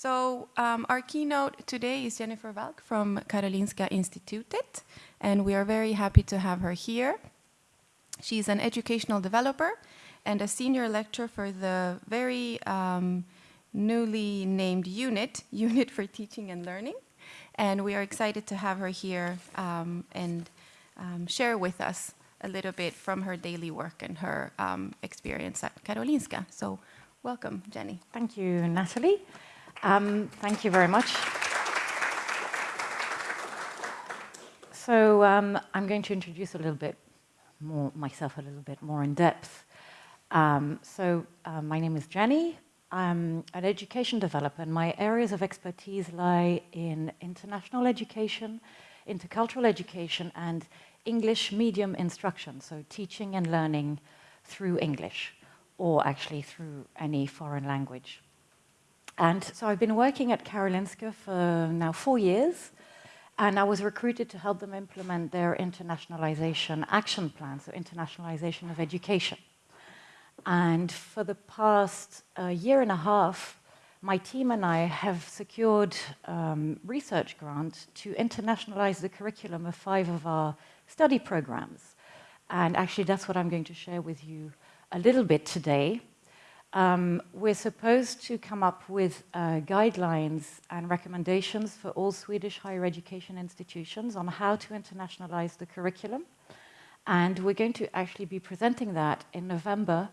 So um, our keynote today is Jennifer Valcke from Karolinska Institutet, and we are very happy to have her here. She's an educational developer and a senior lecturer for the very um, newly named unit, Unit for Teaching and Learning. And we are excited to have her here um, and um, share with us a little bit from her daily work and her um, experience at Karolinska. So welcome, Jenny. Thank you, Natalie. Um, thank you very much. So um, I'm going to introduce a little bit more myself a little bit more in depth. Um, so uh, my name is Jenny. I'm an education developer and my areas of expertise lie in international education, intercultural education and English medium instruction, so teaching and learning through English or actually through any foreign language. And so I've been working at Karolinska for now four years, and I was recruited to help them implement their internationalization action plan, so internationalization of education. And for the past uh, year and a half, my team and I have secured um, research grant to internationalize the curriculum of five of our study programs. And actually, that's what I'm going to share with you a little bit today. Um, we're supposed to come up with uh, guidelines and recommendations for all Swedish higher education institutions on how to internationalize the curriculum. And we're going to actually be presenting that in November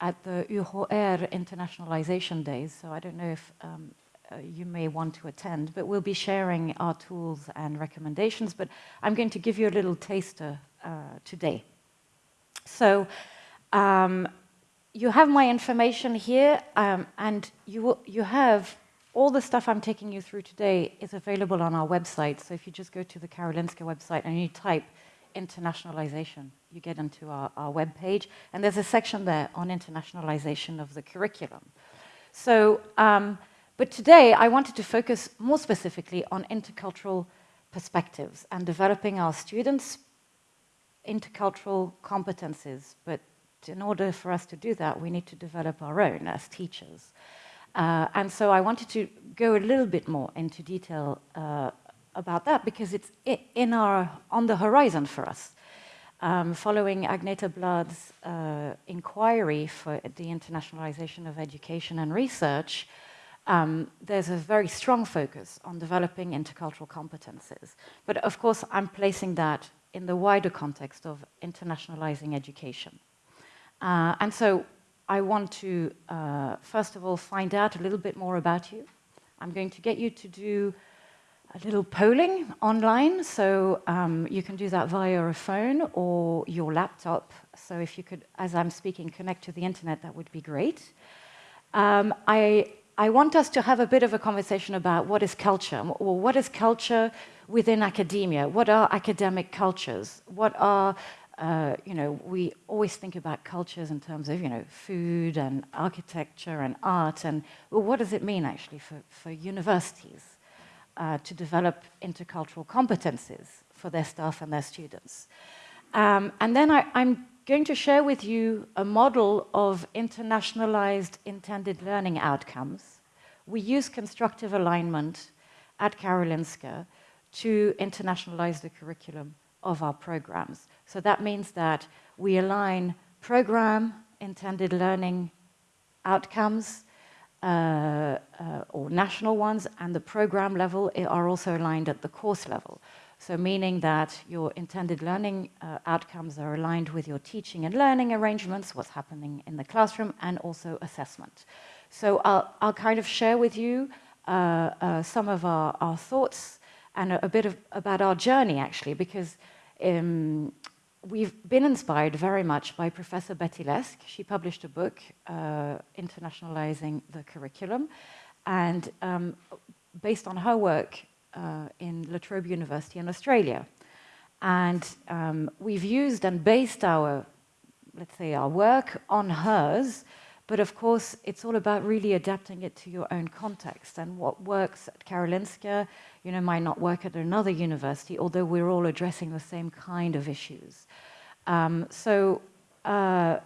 at the UHR Internationalization Days. So I don't know if um, uh, you may want to attend, but we'll be sharing our tools and recommendations. But I'm going to give you a little taster uh, today. So um, you have my information here, um, and you, you have all the stuff I'm taking you through today is available on our website. So if you just go to the Karolinska website and you type internationalization, you get into our, our web page, and there's a section there on internationalization of the curriculum. So, um, but today I wanted to focus more specifically on intercultural perspectives and developing our students' intercultural competencies, but in order for us to do that, we need to develop our own as teachers. Uh, and so I wanted to go a little bit more into detail uh, about that because it's in our, on the horizon for us. Um, following Agneta Bladh's uh, inquiry for the internationalization of education and research, um, there's a very strong focus on developing intercultural competences. But of course, I'm placing that in the wider context of internationalizing education. Uh, and so I want to, uh, first of all, find out a little bit more about you. I'm going to get you to do a little polling online, so um, you can do that via a phone or your laptop. So if you could, as I'm speaking, connect to the internet, that would be great. Um, I, I want us to have a bit of a conversation about what is culture, or what is culture within academia? What are academic cultures? What are uh, you know, we always think about cultures in terms of, you know, food and architecture and art, and well, what does it mean actually for, for universities uh, to develop intercultural competencies for their staff and their students? Um, and then I, I'm going to share with you a model of internationalized intended learning outcomes. We use constructive alignment at Karolinska to internationalize the curriculum of our programs. So that means that we align program intended learning outcomes uh, uh, or national ones and the program level are also aligned at the course level. So meaning that your intended learning uh, outcomes are aligned with your teaching and learning arrangements, what's happening in the classroom, and also assessment. So I'll, I'll kind of share with you uh, uh, some of our, our thoughts and a, a bit of, about our journey, actually, because um, we've been inspired very much by Professor Betty Leask. She published a book, uh, Internationalizing the Curriculum, and um, based on her work uh, in La Trobe University in Australia. And um, we've used and based our, let's say, our work on hers, but of course, it's all about really adapting it to your own context and what works at Karolinska, you know, might not work at another university, although we're all addressing the same kind of issues. Um, so uh,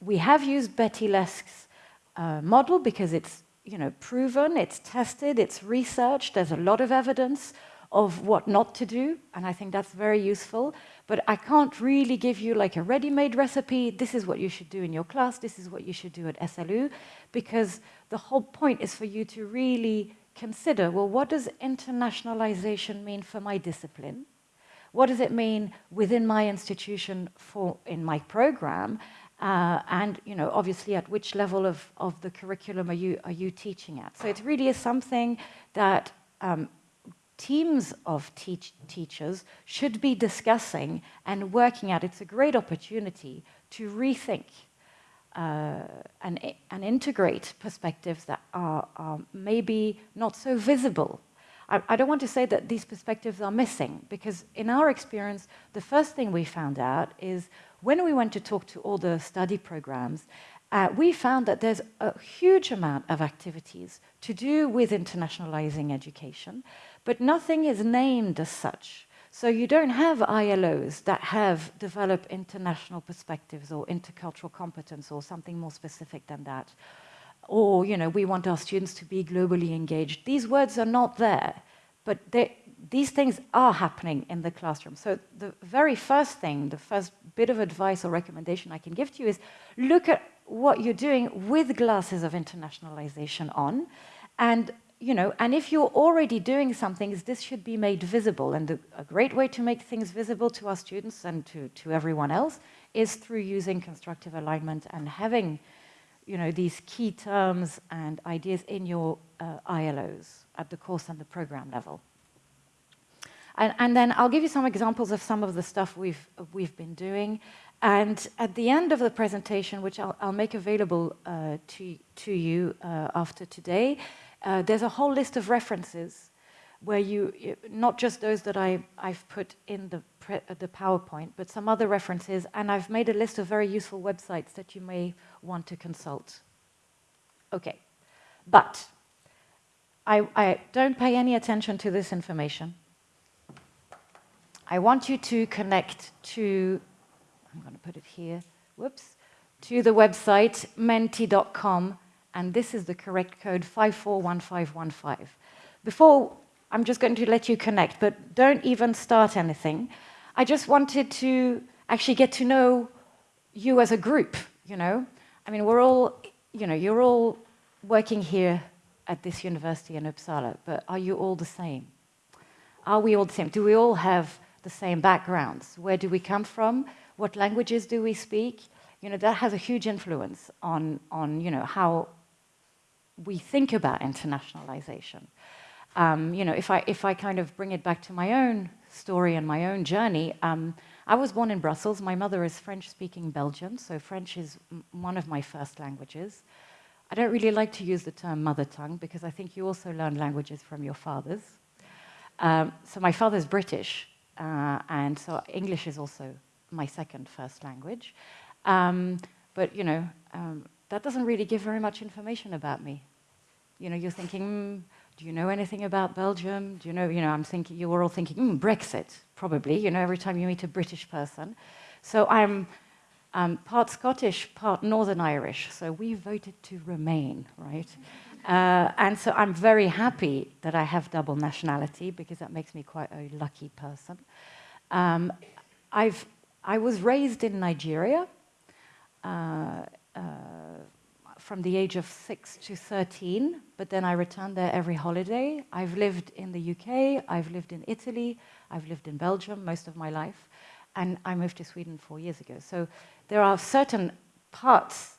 we have used Betty Leask's uh, model because it's you know, proven, it's tested, it's researched, there's a lot of evidence of what not to do, and I think that's very useful. But I can't really give you like a ready-made recipe, this is what you should do in your class, this is what you should do at SLU, because the whole point is for you to really consider, well, what does internationalization mean for my discipline? What does it mean within my institution for in my program? Uh, and you know, obviously, at which level of, of the curriculum are you are you teaching at? So it really is something that um, teams of teach teachers should be discussing and working at. It's a great opportunity to rethink uh, and, and integrate perspectives that are, are maybe not so visible I, I, don't want to say that these perspectives are missing, because in our experience, the first thing we found out is when we went to talk to all the study programs, uh, we found that there's a huge amount of activities to do with internationalizing education, but nothing is named as such. So you don't have ILOs that have developed international perspectives or intercultural competence or something more specific than that or you know, we want our students to be globally engaged. These words are not there, but these things are happening in the classroom. So the very first thing, the first bit of advice or recommendation I can give to you is look at what you're doing with glasses of internationalization on, and you know, and if you're already doing something, this should be made visible. And the, a great way to make things visible to our students and to, to everyone else is through using constructive alignment and having you know, these key terms and ideas in your uh, ILOs at the course and the program level. And, and, then I'll give you some examples of some of the stuff we've, we've been doing. And at the end of the presentation, which I'll, I'll make available uh, to, to you uh, after today, uh, there's a whole list of references where you, not just those that I, I've put in the, the PowerPoint, but some other references, and I've made a list of very useful websites that you may want to consult. Okay, but I, I don't pay any attention to this information. I want you to connect to, I'm going to put it here, whoops, to the website menti.com, and this is the correct code 541515. Before I'm just going to let you connect, but don't even start anything. I just wanted to actually get to know you as a group, you know? I mean, we're all, you know, you're all working here at this university in Uppsala, but are you all the same? Are we all the same? Do we all have the same backgrounds? Where do we come from? What languages do we speak? You know, that has a huge influence on, on you know, how we think about internationalization. Um, you know, if I, if I kind of bring it back to my own story and my own journey, um, I was born in Brussels. My mother is French-speaking Belgian, so French is one of my first languages. I don't really like to use the term mother tongue because I think you also learn languages from your fathers. Um, so my father's British, uh, and so English is also my second first language. Um, but, you know, um, that doesn't really give very much information about me. You know, you're thinking, mm, do you know anything about Belgium? Do you know, you know, I'm thinking, you were all thinking, mm, Brexit, probably, you know, every time you meet a British person. So I'm um, part Scottish, part Northern Irish, so we voted to remain, right? Uh, and so I'm very happy that I have double nationality because that makes me quite a lucky person. Um, I've, I was raised in Nigeria. Uh, uh, from the age of 6 to 13, but then I returned there every holiday. I've lived in the UK, I've lived in Italy, I've lived in Belgium most of my life, and I moved to Sweden four years ago. So there are certain parts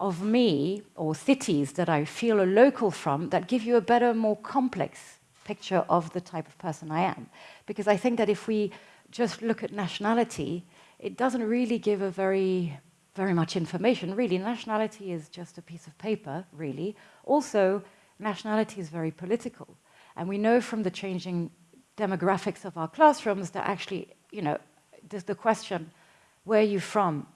of me or cities that I feel a local from that give you a better, more complex picture of the type of person I am. Because I think that if we just look at nationality, it doesn't really give a very very much information. Really, nationality is just a piece of paper, really. Also, nationality is very political. And we know from the changing demographics of our classrooms that actually, you know, there's the question, where are you from?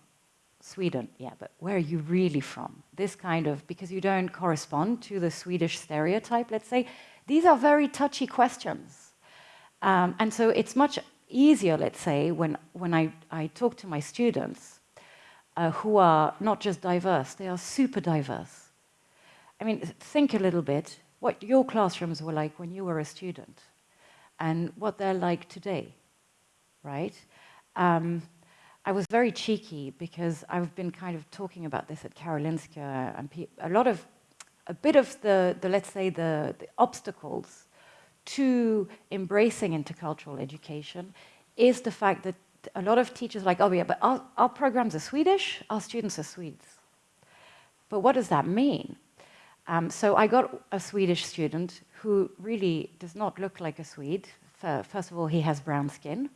Sweden, yeah, but where are you really from? This kind of, because you don't correspond to the Swedish stereotype, let's say. These are very touchy questions. Um, and so it's much easier, let's say, when, when I, I talk to my students uh, who are not just diverse, they are super diverse. I mean, think a little bit what your classrooms were like when you were a student and what they're like today, right? Um, I was very cheeky because I've been kind of talking about this at Karolinska and a lot of, a bit of the, the let's say, the, the obstacles to embracing intercultural education is the fact that a lot of teachers are like, oh yeah, but our, our programs are Swedish, our students are Swedes. But what does that mean? Um, so I got a Swedish student who really does not look like a Swede. First of all, he has brown skin.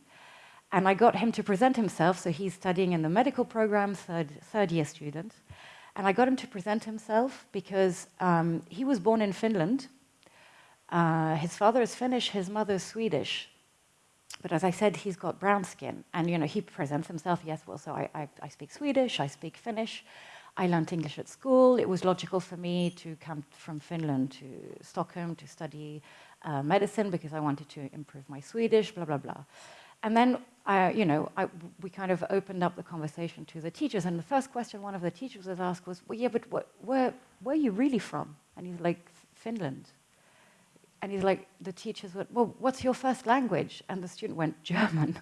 And I got him to present himself, so he's studying in the medical program, third, third year student. And I got him to present himself because um, he was born in Finland. Uh, his father is Finnish, his mother is Swedish. But as I said, he's got brown skin. And, you know, he presents himself, yes, well, so I, I, I speak Swedish, I speak Finnish. I learned English at school. It was logical for me to come from Finland to Stockholm to study uh, medicine because I wanted to improve my Swedish, blah, blah, blah. And then, uh, you know, I, we kind of opened up the conversation to the teachers. And the first question one of the teachers was asked was, well, yeah, but wh where, where are you really from? And he's like, Finland. And he's like, the teachers went, well, what's your first language? And the student went, German.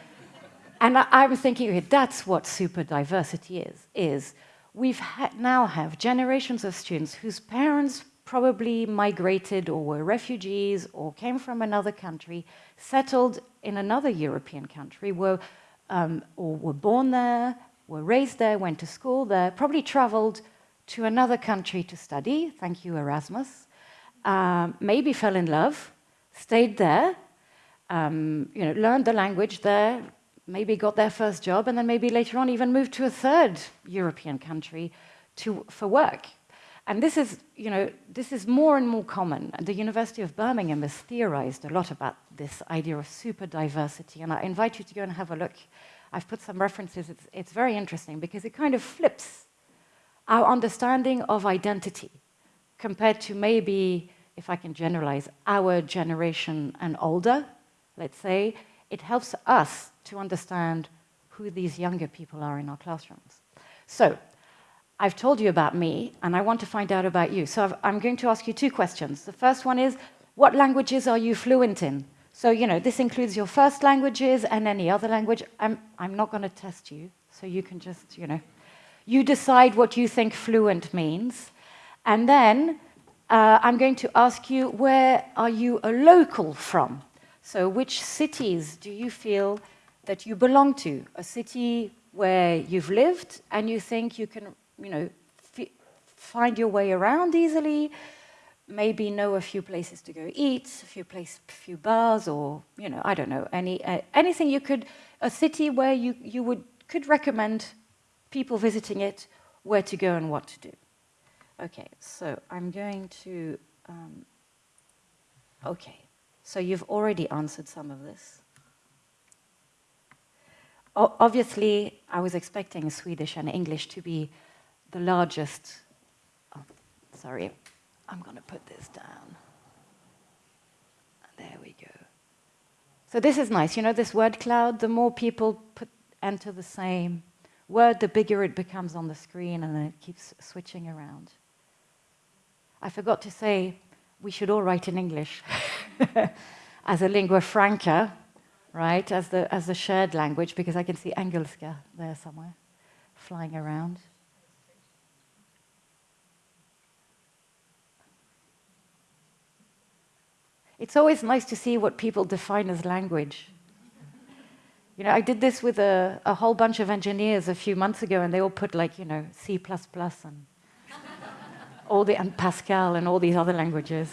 and I, was thinking, okay, that's what super diversity is, is we've now have generations of students whose parents probably migrated or were refugees or came from another country, settled in another European country, were, um, or were born there, were raised there, went to school there, probably traveled to another country to study, thank you Erasmus, um, maybe fell in love, stayed there, um, you know, learned the language there, maybe got their first job, and then maybe later on even moved to a third European country to, for work. And this is, you know, this is more and more common. The University of Birmingham has theorized a lot about this idea of super diversity. And I invite you to go and have a look. I've put some references. It's, it's very interesting because it kind of flips our understanding of identity compared to maybe, if I can generalize, our generation and older, let's say, it helps us to understand who these younger people are in our classrooms. So I've told you about me, and I want to find out about you. So i am going to ask you two questions. The first one is, what languages are you fluent in? So, you know, this includes your first languages and any other language. I'm, I'm not going to test you, so you can just, you know, you decide what you think fluent means. And then uh, I'm going to ask you, where are you a local from? So which cities do you feel that you belong to? A city where you've lived and you think you can you know, find your way around easily, maybe know a few places to go eat, a few place, a few bars, or you know, I don't know, any uh, anything you could, a city where you you would could recommend people visiting it where to go and what to do. Okay, so I'm going to. Um, okay, so you've already answered some of this. O obviously, I was expecting Swedish and English to be the largest, oh, sorry, I'm going to put this down. There we go. So this is nice. You know this word cloud, the more people put, enter the same word, the bigger it becomes on the screen and then it keeps switching around. I forgot to say we should all write in English as a lingua franca, right, as the, as the shared language, because I can see engelska there somewhere flying around. It's always nice to see what people define as language. You know, I did this with a, a whole bunch of engineers a few months ago, and they all put like, you know, C++ and all the and Pascal and all these other languages.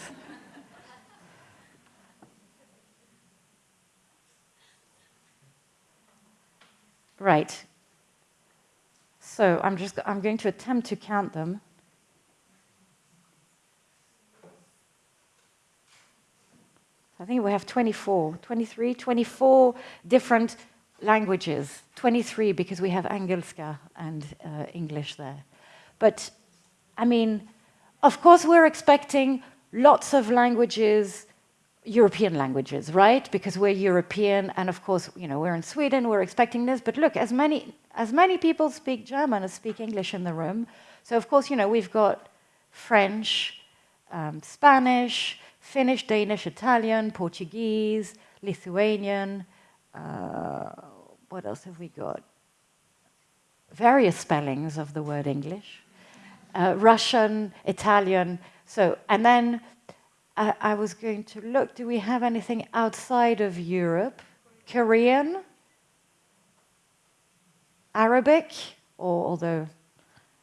Right. So I'm just I'm going to attempt to count them. I think we have 24, 23, 24 different languages. 23 because we have Engelska and uh, English there. But, I mean, of course we're expecting lots of languages, European languages, right? Because we're European, and of course, you know, we're in Sweden, we're expecting this. But look, as many, as many people speak German as speak English in the room. So of course, you know, we've got French, um, Spanish, Finnish, Danish, Italian, Portuguese, Lithuanian, uh, what else have we got? Various spellings of the word English, uh, Russian, Italian. So, and then uh, I was going to look, do we have anything outside of Europe? Korean? Arabic? Or although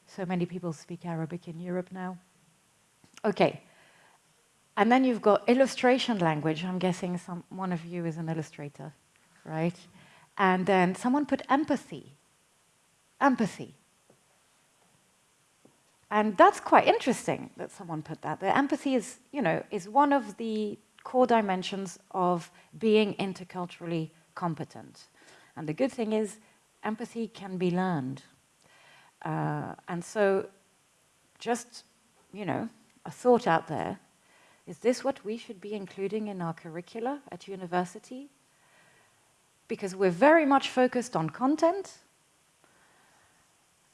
so many people speak Arabic in Europe now. Okay. And then you've got illustration language. I'm guessing some, one of you is an illustrator, right? And then someone put empathy. Empathy. And that's quite interesting that someone put that. The empathy is, you know, is one of the core dimensions of being interculturally competent. And the good thing is empathy can be learned. Uh, and so just, you know, a thought out there, is this what we should be including in our curricula at university? Because we're very much focused on content.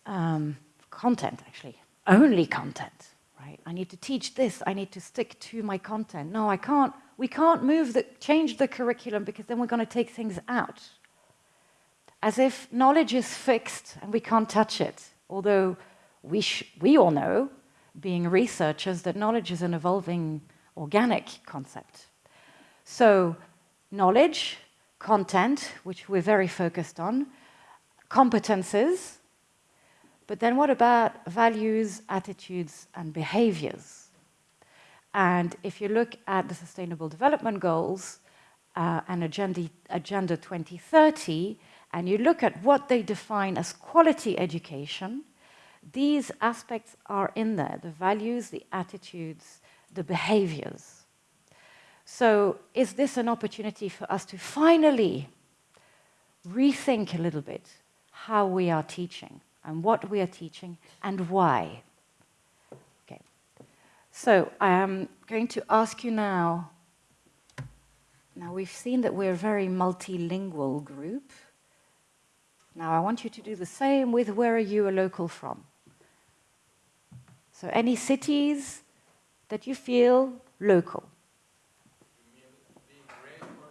Um, content, actually, only content, right? I need to teach this, I need to stick to my content. No, I can't, we can't move the, change the curriculum because then we're going to take things out. As if knowledge is fixed and we can't touch it. Although we, we all know, being researchers, that knowledge is an evolving organic concept. So knowledge, content, which we're very focused on, competences, but then what about values, attitudes, and behaviors? And if you look at the Sustainable Development Goals uh, and Agenda, Agenda 2030, and you look at what they define as quality education, these aspects are in there, the values, the attitudes, the behaviors. So is this an opportunity for us to finally rethink a little bit how we are teaching and what we are teaching and why? Okay. So I am going to ask you now, now we've seen that we're a very multilingual group. Now I want you to do the same with where are you a local from? So any cities that you feel local.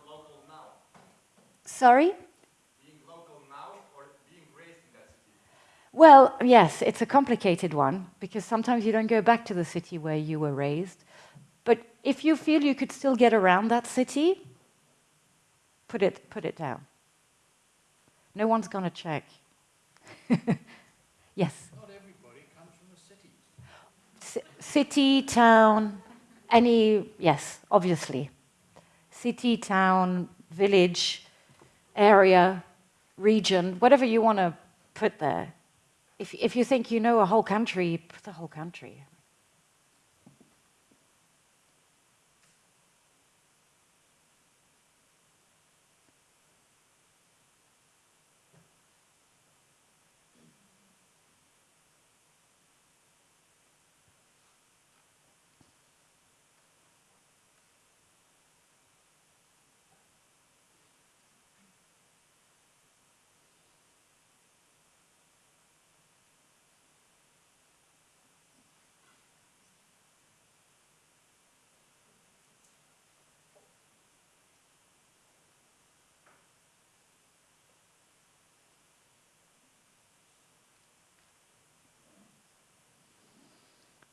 local Sorry? Being local now or being raised in that city? Well, yes, it's a complicated one because sometimes you don't go back to the city where you were raised. But if you feel you could still get around that city, put it, put it down. No one's going to check. yes? Not everybody comes from the city. C city, town, any, yes, obviously. City, town, village, area, region, whatever you want to put there. If, if you think you know a whole country, the whole country.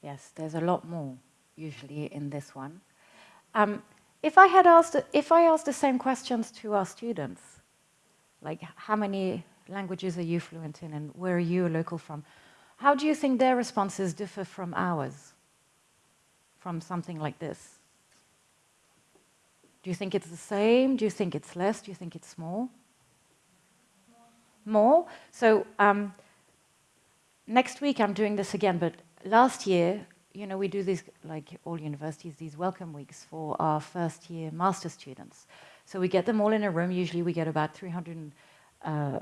Yes, there's a lot more usually in this one. Um, if I had asked, if I asked the same questions to our students, like how many languages are you fluent in and where are you local from, how do you think their responses differ from ours, from something like this? Do you think it's the same? Do you think it's less? Do you think it's more? More? So um, next week I'm doing this again, but last year, you know, we do these, like all universities, these welcome weeks for our first year master students. So we get them all in a room. Usually we get about 350. Uh,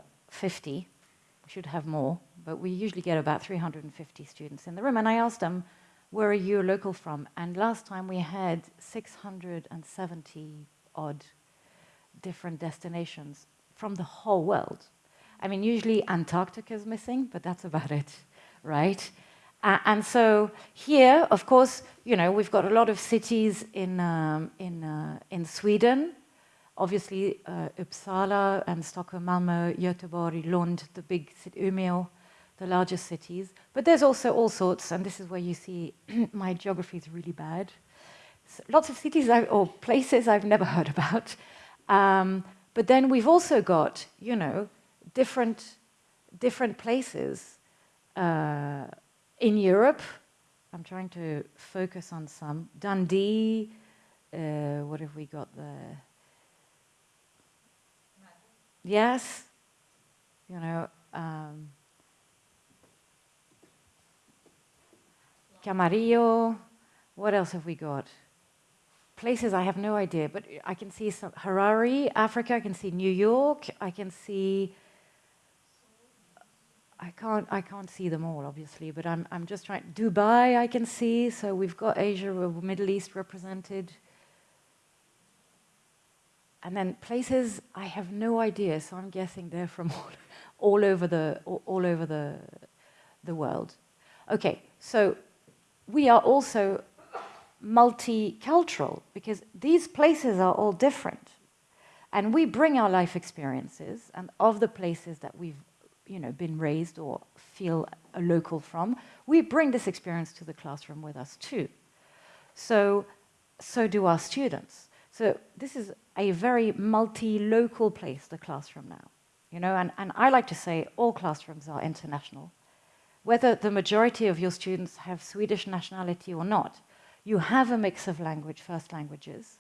we should have more, but we usually get about 350 students in the room. And I asked them, where are you local from? And last time we had 670 odd different destinations from the whole world. I mean, usually Antarctica is missing, but that's about it, right? Uh, and so here, of course, you know, we've got a lot of cities in, um, in, uh, in Sweden, obviously uh, Uppsala and Stockholm, Malmö, Göteborg, Lund, the big city, Umeå, the largest cities. But there's also all sorts, and this is where you see my geography is really bad. So lots of cities I, or places I've never heard about. Um, but then we've also got, you know, different, different places uh, in Europe. I'm trying to focus on some. Dundee, uh, what have we got there? Yes, you know, um, Camarillo, what else have we got? Places I have no idea, but I can see some Harare, Africa, I can see New York, I can see I can't I can't see them all obviously, but I'm I'm just trying Dubai I can see, so we've got Asia Middle East represented. And then places I have no idea, so I'm guessing they're from all, all over the all, all over the the world. Okay, so we are also multicultural because these places are all different. And we bring our life experiences and of the places that we've you know, been raised or feel a local from, we bring this experience to the classroom with us too. So, so do our students. So this is a very multi-local place, the classroom now. You know, and, and I like to say all classrooms are international. Whether the majority of your students have Swedish nationality or not, you have a mix of language, first languages.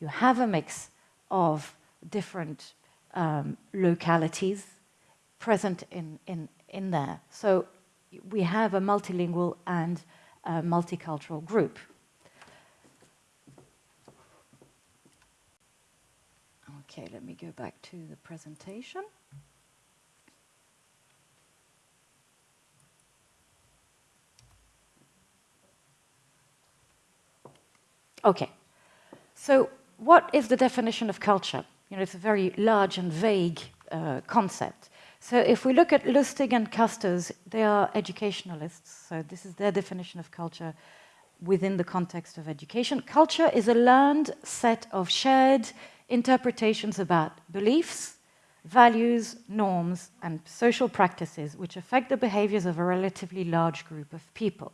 You have a mix of different um, localities present in, in, in there. So we have a multilingual and a multicultural group. Okay, let me go back to the presentation. Okay, so what is the definition of culture? You know, it's a very large and vague uh, concept. So if we look at Lustig and Koesters, they are educationalists, so this is their definition of culture within the context of education. Culture is a learned set of shared interpretations about beliefs, values, norms, and social practices which affect the behaviors of a relatively large group of people.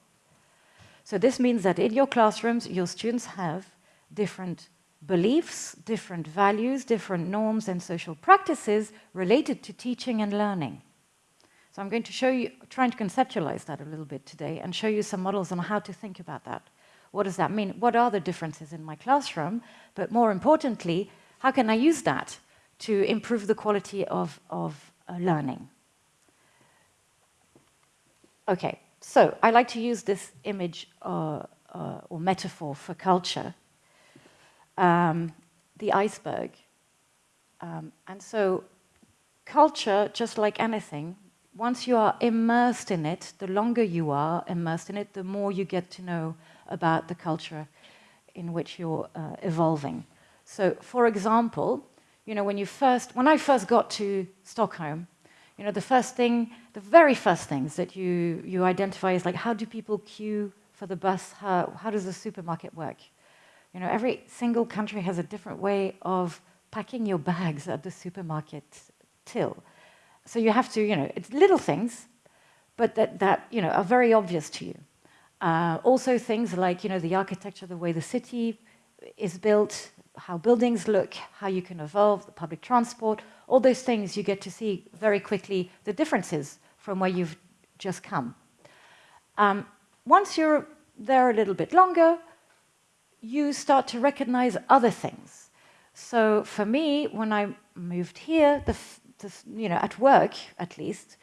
So this means that in your classrooms, your students have different beliefs, different values, different norms and social practices related to teaching and learning. So I'm going to show you, trying to conceptualize that a little bit today and show you some models on how to think about that. What does that mean? What are the differences in my classroom? But more importantly, how can I use that to improve the quality of, of uh, learning? Okay, so I like to use this image uh, uh, or metaphor for culture, um, the iceberg. Um, and so culture, just like anything, once you are immersed in it, the longer you are immersed in it, the more you get to know about the culture in which you're uh, evolving. So, for example, you know, when you first, when I first got to Stockholm, you know, the first thing, the very first things that you, you identify is like, how do people queue for the bus? How, how does the supermarket work? You know, every single country has a different way of packing your bags at the supermarket till. So you have to, you know, it's little things, but that, that you know, are very obvious to you. Uh, also things like, you know, the architecture, the way the city is built, how buildings look, how you can evolve, the public transport, all those things you get to see very quickly the differences from where you've just come. Um, once you're there a little bit longer, you start to recognize other things. So for me, when I moved here, the, the you know, at work at least,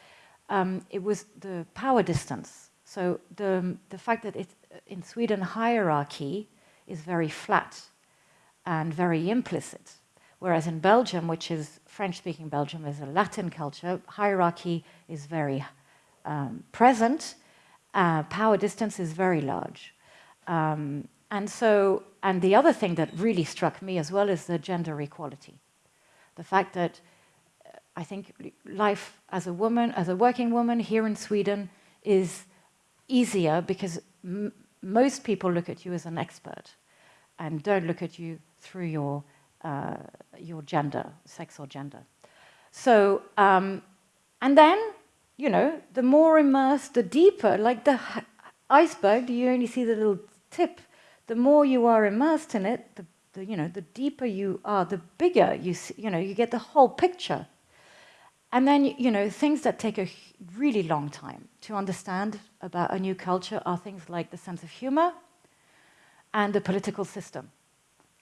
um, it was the power distance. So the, the fact that it, in Sweden hierarchy is very flat and very implicit. Whereas in Belgium, which is French-speaking Belgium, is a Latin culture, hierarchy is very um, present, uh, power distance is very large. Um, and so, and the other thing that really struck me as well is the gender equality. The fact that uh, I think life as a woman, as a working woman here in Sweden is easier because most people look at you as an expert and don't look at you through your, uh, your gender, sex or gender. So, um, and then, you know, the more immersed, the deeper, like the iceberg, you only see the little tip. The more you are immersed in it, the, the you know, the deeper you are, the bigger you see, you know, you get the whole picture. And then, you know, things that take a really long time to understand about a new culture are things like the sense of humor and the political system.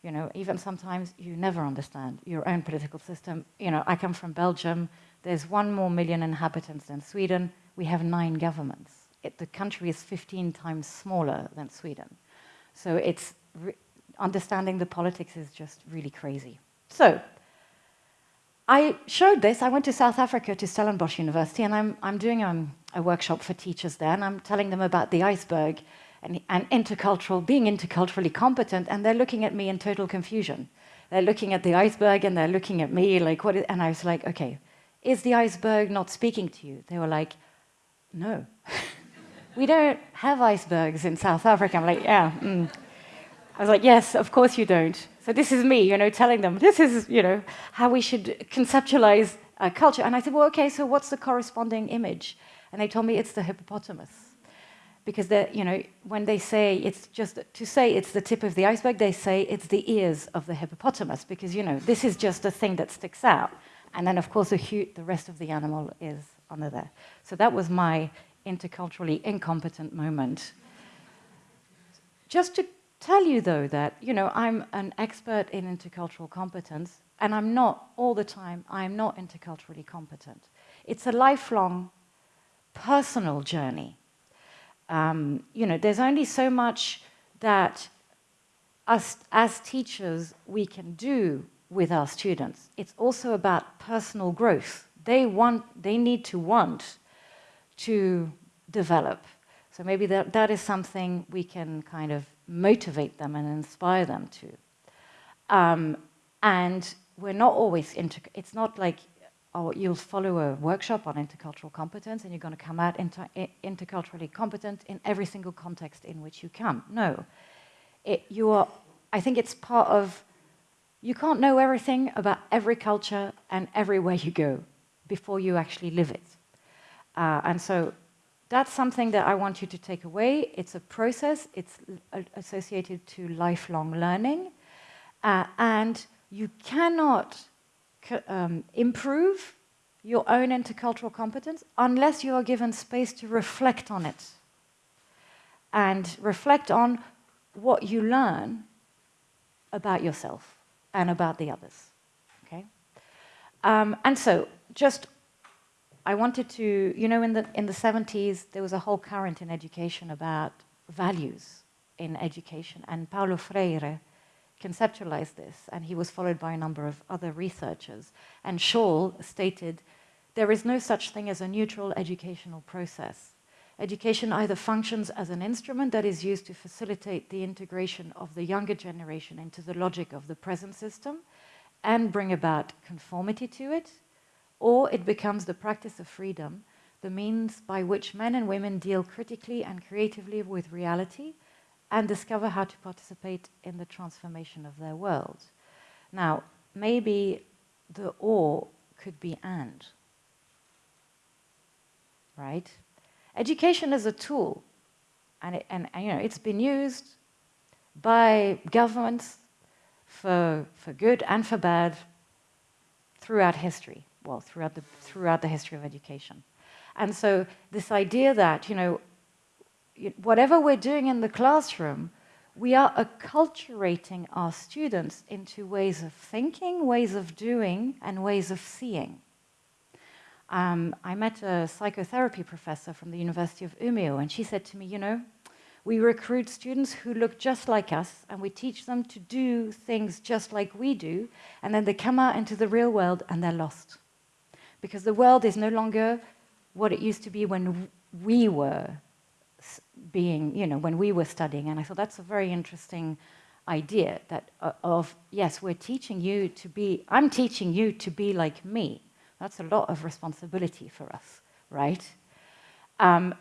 You know, even sometimes you never understand your own political system. You know, I come from Belgium. There's one more million inhabitants than Sweden. We have nine governments. It, the country is 15 times smaller than Sweden. So it's understanding the politics is just really crazy. So I showed this. I went to South Africa to Stellenbosch University, and I'm, I'm doing um, a workshop for teachers there, and I'm telling them about the iceberg and, and intercultural, being interculturally competent, and they're looking at me in total confusion. They're looking at the iceberg, and they're looking at me like, what? Is, and I was like, okay, is the iceberg not speaking to you? They were like, no. we don't have icebergs in South Africa. I'm like, yeah. Mm. I was like, yes, of course you don't. So this is me, you know, telling them this is, you know, how we should conceptualize culture. And I said, well, okay, so what's the corresponding image? And they told me it's the hippopotamus. Because you know, when they say it's just to say it's the tip of the iceberg, they say it's the ears of the hippopotamus because you know this is just a thing that sticks out, and then of course the, the rest of the animal is under there. So that was my interculturally incompetent moment. Just to tell you, though, that you know, I'm an expert in intercultural competence, and I'm not all the time, I'm not interculturally competent. It's a lifelong personal journey. Um, you know, there's only so much that us as teachers we can do with our students. It's also about personal growth. They want, they need to want to develop. So maybe that, that is something we can kind of motivate them and inspire them to. Um, and we're not always, inter it's not like oh, you'll follow a workshop on intercultural competence and you're going to come out inter interculturally competent in every single context in which you come. No. It, you are, I think it's part of, you can't know everything about every culture and everywhere you go before you actually live it. Uh, and so that's something that I want you to take away. It's a process. It's associated to lifelong learning. Uh, and you cannot um, improve your own intercultural competence unless you are given space to reflect on it and reflect on what you learn about yourself and about the others. Okay? Um, and so, just I wanted to, you know, in the, in the 70s, there was a whole current in education about values in education, and Paulo Freire conceptualized this, and he was followed by a number of other researchers. And Shaull stated, there is no such thing as a neutral educational process. Education either functions as an instrument that is used to facilitate the integration of the younger generation into the logic of the present system and bring about conformity to it, or it becomes the practice of freedom, the means by which men and women deal critically and creatively with reality and discover how to participate in the transformation of their world. Now, maybe the or could be and, right? Education is a tool, and, it, and, and you know, it's been used by governments for, for good and for bad throughout history well, throughout the, throughout the history of education. And so this idea that, you know, whatever we're doing in the classroom, we are acculturating our students into ways of thinking, ways of doing, and ways of seeing. Um, I met a psychotherapy professor from the University of Umeå, and she said to me, you know, we recruit students who look just like us, and we teach them to do things just like we do, and then they come out into the real world and they're lost because the world is no longer what it used to be when we were being, you know, when we were studying. And I thought that's a very interesting idea that uh, of, yes, we're teaching you to be, I'm teaching you to be like me. That's a lot of responsibility for us, right? Um,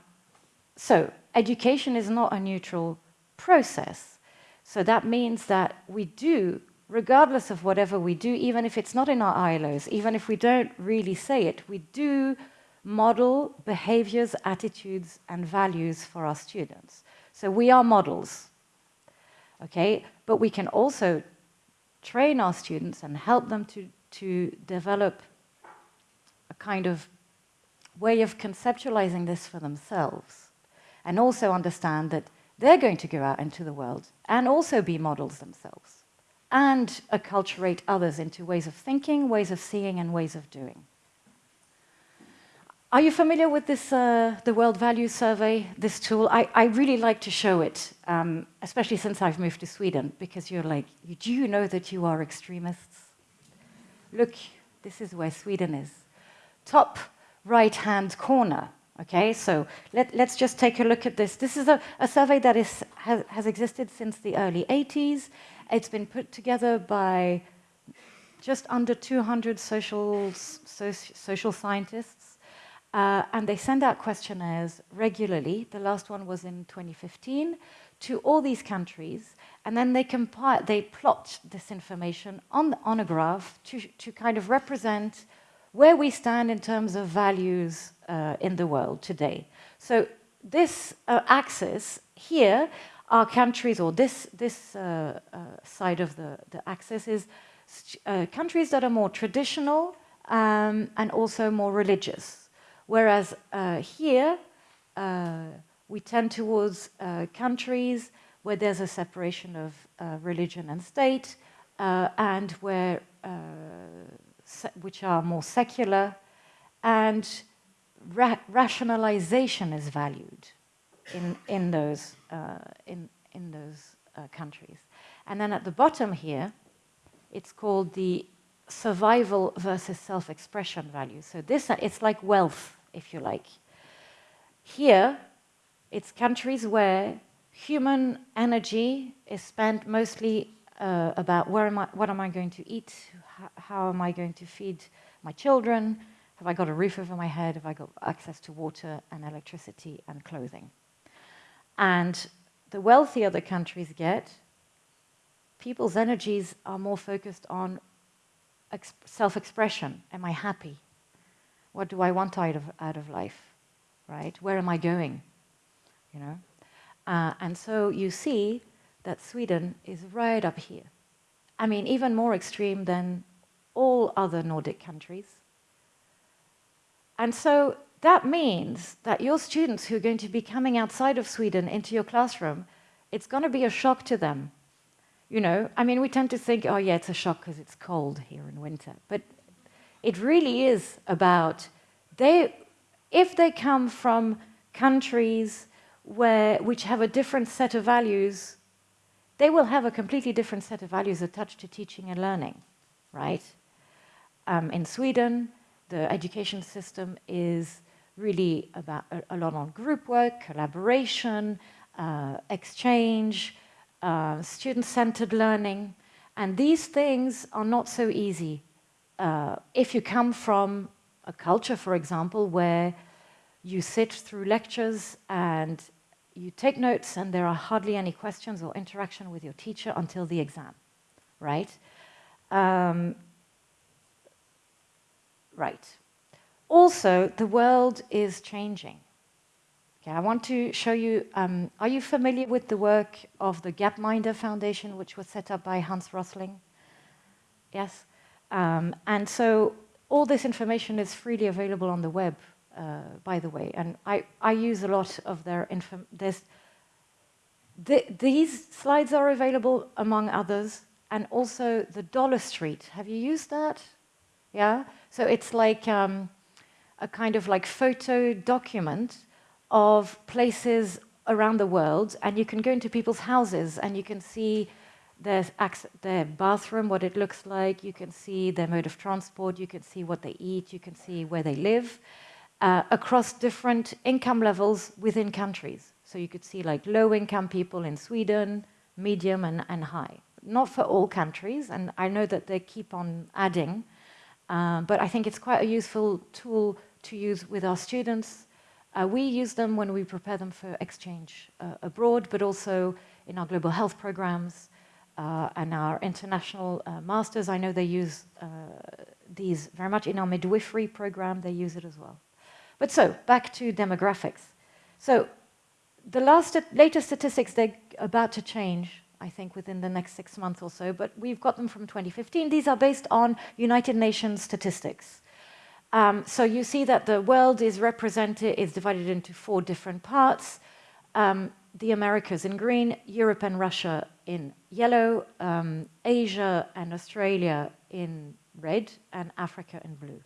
so education is not a neutral process. So that means that we do, regardless of whatever we do, even if it's not in our ILOs, even if we don't really say it, we do model behaviors, attitudes, and values for our students. So we are models, okay? But we can also train our students and help them to, to develop a kind of way of conceptualizing this for themselves and also understand that they're going to go out into the world and also be models themselves and acculturate others into ways of thinking, ways of seeing, and ways of doing. Are you familiar with this, uh, the World Values Survey, this tool? I, I really like to show it, um, especially since I've moved to Sweden, because you're like, do you know that you are extremists? Look, this is where Sweden is. Top right-hand corner, okay? So let, us just take a look at this. This is a, a survey that is, has, has existed since the early 80s. It's been put together by just under 200 social, so, social scientists uh, and they send out questionnaires regularly. The last one was in 2015 to all these countries. And then they compile, they plot this information on, on a graph to, to kind of represent where we stand in terms of values uh, in the world today. So this uh, axis here are countries, or this, this uh, uh side of the, the axis is uh, countries that are more traditional um, and also more religious. Whereas uh, here, uh, we tend towards uh, countries where there's a separation of religion and state, and where which are more secular, and ra rationalization is valued in in those in in those countries. And then at the bottom here, it's called the survival versus self-expression value. So this, it's like wealth if you like. Here, it's countries where human energy is spent mostly uh, about where am I, what am I going to eat, how, how am I going to feed my children, have I got a roof over my head, have I got access to water and electricity and clothing. And the wealthier the countries get, people's energies are more focused on self-expression. Am I happy? What do I want out of, out of life, right? Where am I going, you know? Uh, and so you see that Sweden is right up here. I mean, even more extreme than all other Nordic countries. And so that means that your students who are going to be coming outside of Sweden into your classroom, it's going to be a shock to them. You know, I mean, we tend to think, oh yeah, it's a shock because it's cold here in winter. But it really is about they, if they come from countries where, which have a different set of values, they will have a completely different set of values attached to teaching and learning, right? Um, in Sweden, the education system is really about a, a lot on group work, collaboration, uh, exchange, uh, student-centered learning, and these things are not so easy uh, if you come from a culture, for example, where you sit through lectures and you take notes and there are hardly any questions or interaction with your teacher until the exam, right? Um, right. Also, the world is changing. Okay, I want to show you, um, are you familiar with the work of the Gapminder Foundation, which was set up by Hans Rosling? Yes? Um, and so all this information is freely available on the web, uh, by the way. And I, I use a lot of their info. These slides are available among others, and also the Dollar Street. Have you used that? Yeah. So it's like um, a kind of like photo document of places around the world, and you can go into people's houses and you can see their, their bathroom, what it looks like. You can see their mode of transport. You can see what they eat. You can see where they live uh, across different income levels within countries. So you could see like low-income people in Sweden, medium and, and high. Not for all countries, and I know that they keep on adding, uh, but I think it's quite a useful tool to use with our students Uh, we use them when we prepare them for exchange uh, abroad, but also in our global health programs uh, and our international uh, masters. I know they use uh, these very much in our midwifery program, they use it as well. But so, back to demographics. So, the last, latest statistics, they're about to change, I think, within the next six months or so, but we've got them from 2015. These are based on United Nations statistics. Um, so you see that the world is represented, is divided into four different parts. Um, the Americas in green, Europe and Russia in yellow, um, Asia and Australia in red, and Africa in blue.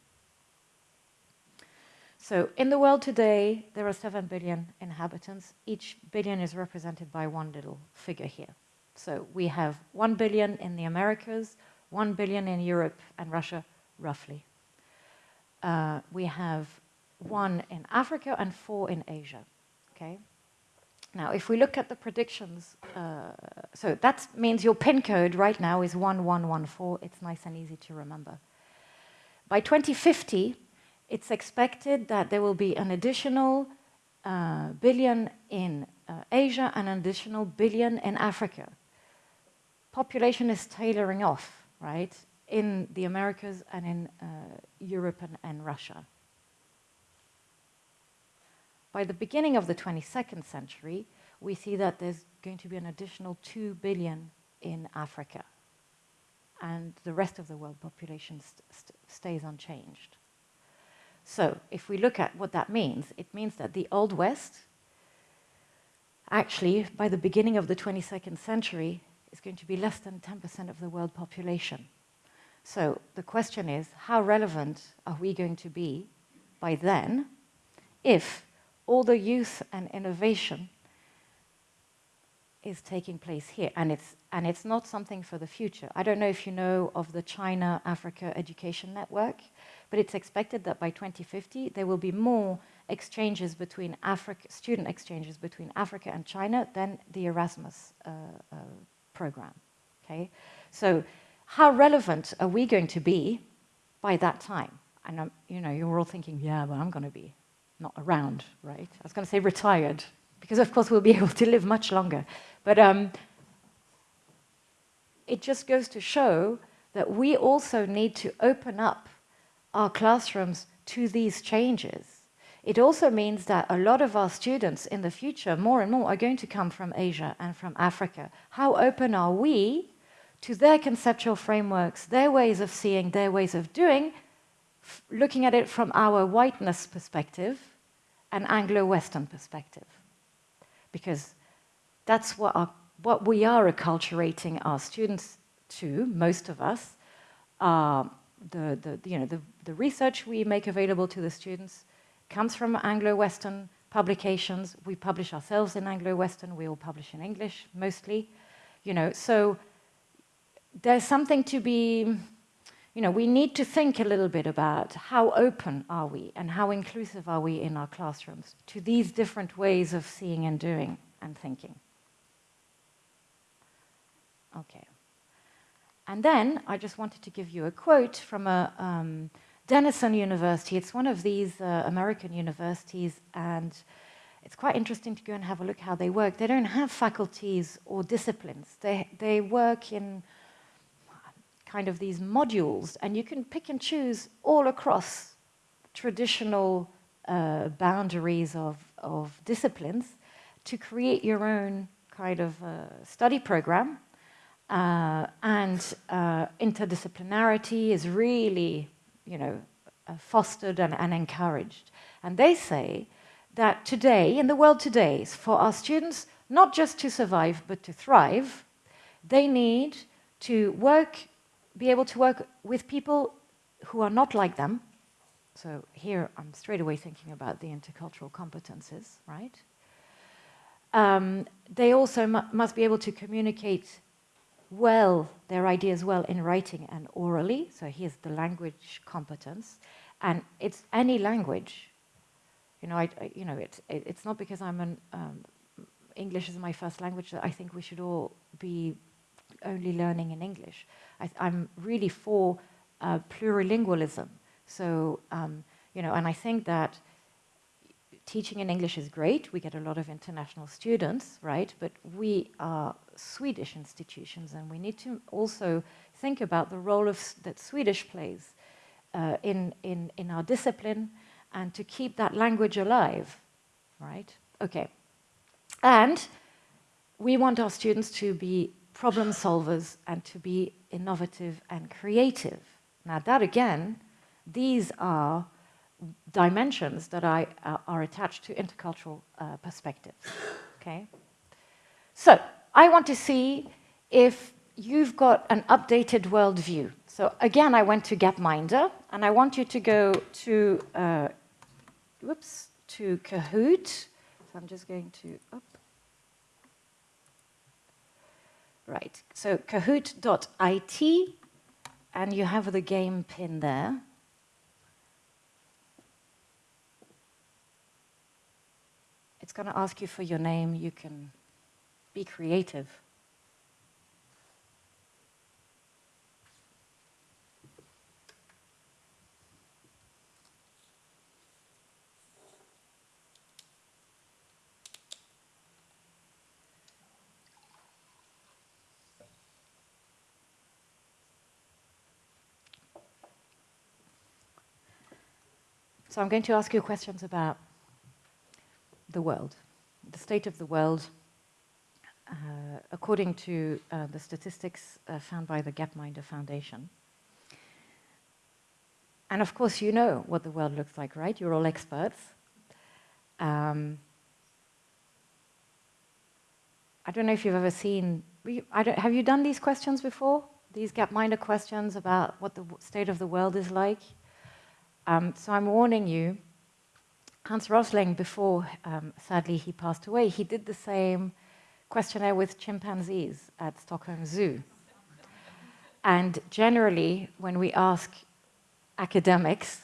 So in the world today, there are 7 billion inhabitants. Each billion is represented by one little figure here. So we have 1 billion in the Americas, 1 billion in Europe and Russia, roughly. Uh, we have one in Africa and four in Asia, okay? Now, if we look at the predictions, uh, so that means your PIN code right now is 1114. It's nice and easy to remember. By 2050, it's expected that there will be an additional uh, billion in uh, Asia and an additional billion in Africa. Population is tailoring off, right, in the Americas and in uh, Europe and, and Russia. By the beginning of the 22nd century, we see that there's going to be an additional 2 billion in Africa. And the rest of the world population st st stays unchanged. So if we look at what that means, it means that the Old West, actually, by the beginning of the 22nd century, is going to be less than 10% of the world population. So the question is, how relevant are we going to be by then if all the youth and innovation is taking place here? And it's and it's not something for the future. I don't know if you know of the china africa education network but it's expected that by 2050 there will be more exchanges between africa student exchanges between africa and china than the erasmus uh, uh, program okay? So how relevant are we going to be by that time and um, you know you're all thinking yeah but i'm going to be not around, right? I was going to say retired, because of course we'll be able to live much longer. But um, it just goes to show that we also need to open up our classrooms to these changes. It also means that a lot of our students in the future, more and more, are going to come from Asia and from Africa. How open are we to their conceptual frameworks, their ways of seeing, their ways of doing, looking at it from our whiteness perspective, an Anglo-Western perspective. Because that's what, our, what we are acculturating our students to, most of us, uh, the, the, you know, the, the research we make available to the students comes from Anglo-Western publications. We publish ourselves in Anglo-Western, we all publish in English, mostly. You know, so there's something to be you know, we need to think a little bit about how open are we and how inclusive are we in our classrooms to these different ways of seeing and doing and thinking. Okay. And then I just wanted to give you a quote from a um, Denison University. It's one of these uh, American universities and it's quite interesting to go and have a look how they work. They don't have faculties or disciplines. They, they work in kind of these modules, and you can pick and choose all across traditional uh, boundaries of, of disciplines to create your own kind of uh, study program. Uh, and uh, interdisciplinarity is really, you know, uh, fostered and, and encouraged. And they say that today, in the world today, for our students, not just to survive, but to thrive, they need to work be able to work with people who are not like them. So here I'm straight away thinking about the intercultural competences, right? Um, they also mu must be able to communicate well their ideas well in writing and orally. So here's the language competence. And it's any language. You know, I, I you know, it's, it, it's not because I'm an, um, English is my first language that I think we should all be only learning in English. I, am really for uh, plurilingualism. So, um, you know, and I think that teaching in English is great. We get a lot of international students, right? But we are Swedish institutions, and we need to also think about the role of that Swedish plays uh, in, in, in our discipline and to keep that language alive, right? Okay. And we want our students to be problem solvers and to be innovative and creative. Now, that again, these are dimensions that I, uh, are attached to intercultural uh, perspectives. Okay? So, I want to see if you've got an updated worldview. So, again, I went to Gapminder, and I want you to go to, uh, whoops, to Kahoot. So, I'm just going to, up. Right, so kahoot.it, and you have the game pin there. It's going to ask you for your name. You can be creative. So I'm going to ask you questions about the world, the state of the world, uh, according to uh, the statistics uh, found by the Gapminder Foundation. And of course, you know what the world looks like, right? You're all experts. Um, I don't know if you've ever seen. Have you done these questions before? These Gapminder questions about what the state of the world is like. Um, so I'm warning you. Hans Rosling, before um, sadly he passed away, he did the same questionnaire with chimpanzees at Stockholm Zoo. And generally, when we ask academics,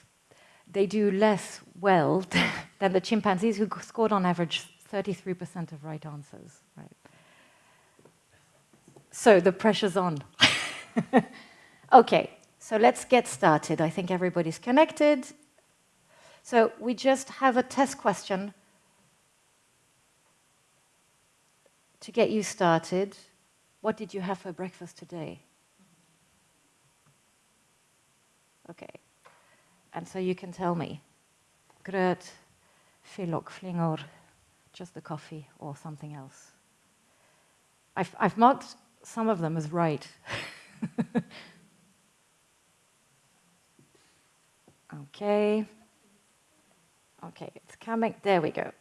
they do less well than the chimpanzees who scored on average 33% of right answers. Right. So the pressure's on. okay, so let's get started. I think everybody's connected. So we just have a test question to get you started. What did you have for breakfast today? Okay. And so you can tell me. Gröt, filok, flingor, just the coffee or something else. I've, I've marked some of them as right. okay. Okay, it's coming. There we go.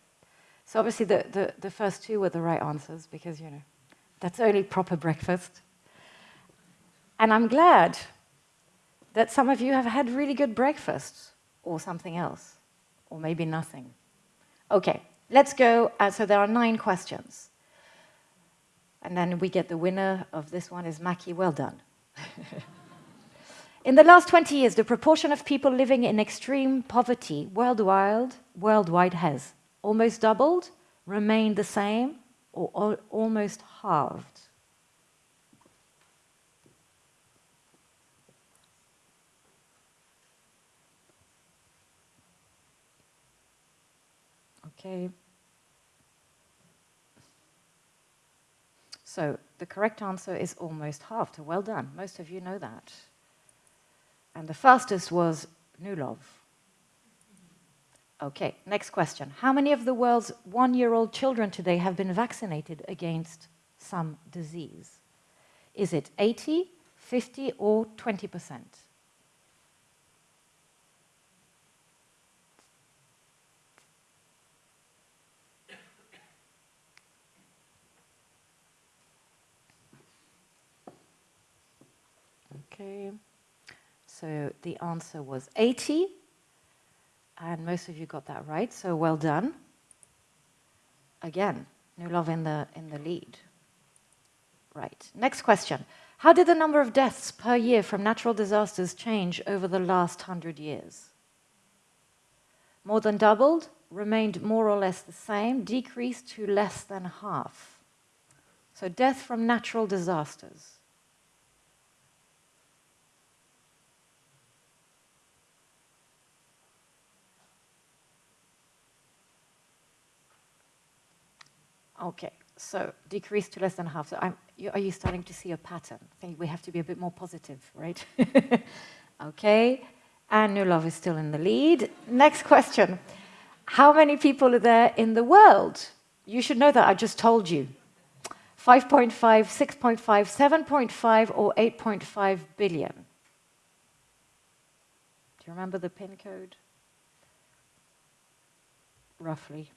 So obviously the, the, the first two were the right answers because, you know, that's only proper breakfast. And I'm glad that some of you have had really good breakfast or something else, or maybe nothing. Okay, let's go. Uh, so there are nine questions. And then we get the winner of this one is Mackie. Well done. In the last 20 years, the proportion of people living in extreme poverty worldwide, worldwide has almost doubled, remained the same, or al- almost halved. Okay. So the correct answer is almost halved. Well done. Most of you know that. And the fastest was Nulov. Okay, next question. How many of the world's one year old children today have been vaccinated against some disease? Is it 80, 50, or 20%? Okay. So the answer was 80, and most of you got that right, so well done. Again, Nulov in the, in the lead. Right, next question. How did the number of deaths per year from natural disasters change over the last hundred years? More than doubled, remained more or less the same, decreased to less than half. So death from natural disasters. Okay, so decrease to less than half. So I'm, you, are you starting to see a pattern? I think we have to be a bit more positive, right? okay, and New Love is still in the lead. Next question. How many people are there in the world? You should know that I just told you. 5.5, 6.5, 7.5 or 8.5 billion. Do you remember the PIN code? Roughly.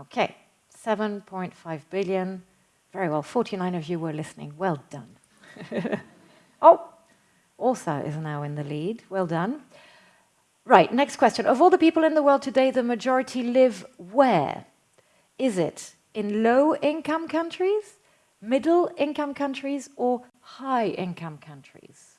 Okay, 7.5 billion. Very well, 49 of you were listening. Well done. oh, Åsa is now in the lead. Well done. Right, next question. Of all the people in the world today, the majority live where? Is it in low-income countries, middle-income countries, or high-income countries?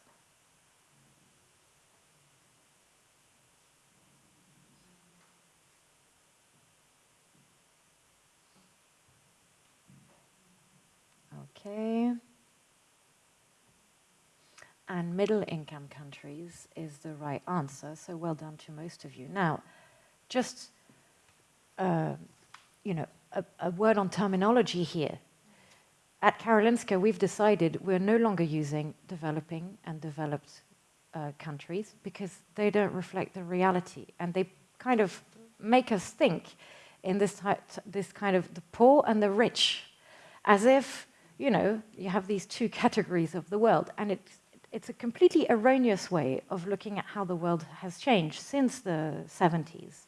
And middle income countries is the right answer, so well done to most of you. Now, just, uh, you know, a, a word on terminology here. At Karolinska, we've decided we're no longer using developing and developed uh, countries because they don't reflect the reality and they kind of make us think in this, this kind of the poor and the rich as if you know, you have these two categories of the world, and it's, it's a completely erroneous way of looking at how the world has changed since the 70s.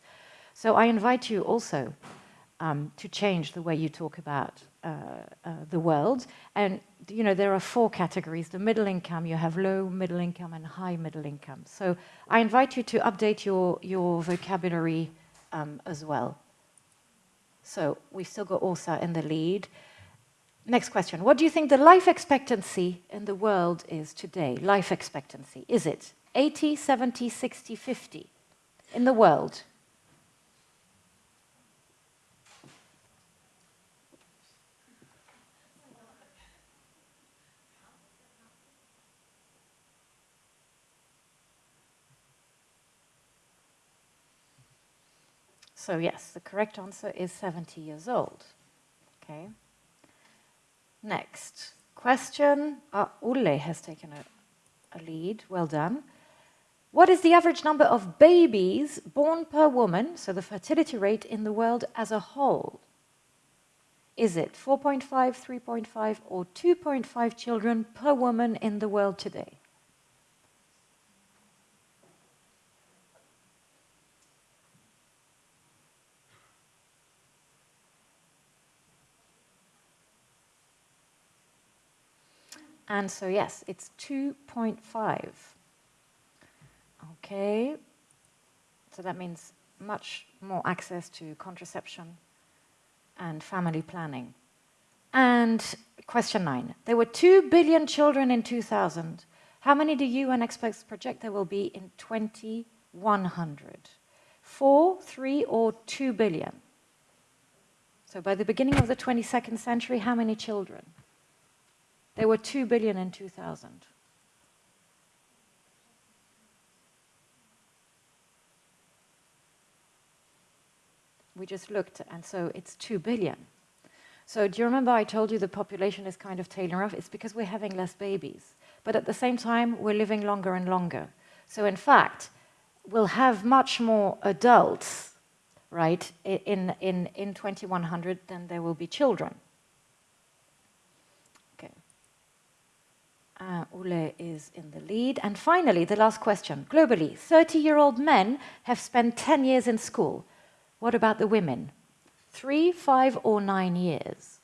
So I invite you also um, to change the way you talk about uh, uh, the world. And, you know, there are four categories. The middle income, you have low middle income and high middle income. So I invite you to update your, your vocabulary um, as well. So we've still got Åsa in the lead. Next question. What do you think the life expectancy in the world is today? Life expectancy. Is it 80, 70, 60, 50 in the world? So yes, the correct answer is 70 years old. Okay. Next question. Uh, Ulle has taken a, a lead. Well done. What is the average number of babies born per woman, so the fertility rate in the world as a whole? Is it 4.5, 3.5 or 2.5 children per woman in the world today? And so yes, it's 2.5. Okay, so that means much more access to contraception and family planning. And question nine, there were 2 billion children in 2000. How many do UN experts project there will be in 2100? Four, three, or 2 billion? So by the beginning of the 22nd century, how many children? There were 2 billion in 2000. We just looked, and so it's 2 billion. So do you remember I told you the population is kind of tailing off? It's because we're having less babies. But at the same time, we're living longer and longer. So in fact, we'll have much more adults, right, in, in, in 2100 than there will be children. Uh, Ule is in the lead. And finally, the last question. Globally, 30-year-old men have spent 10 years in school. What about the women? Three, five, or nine years?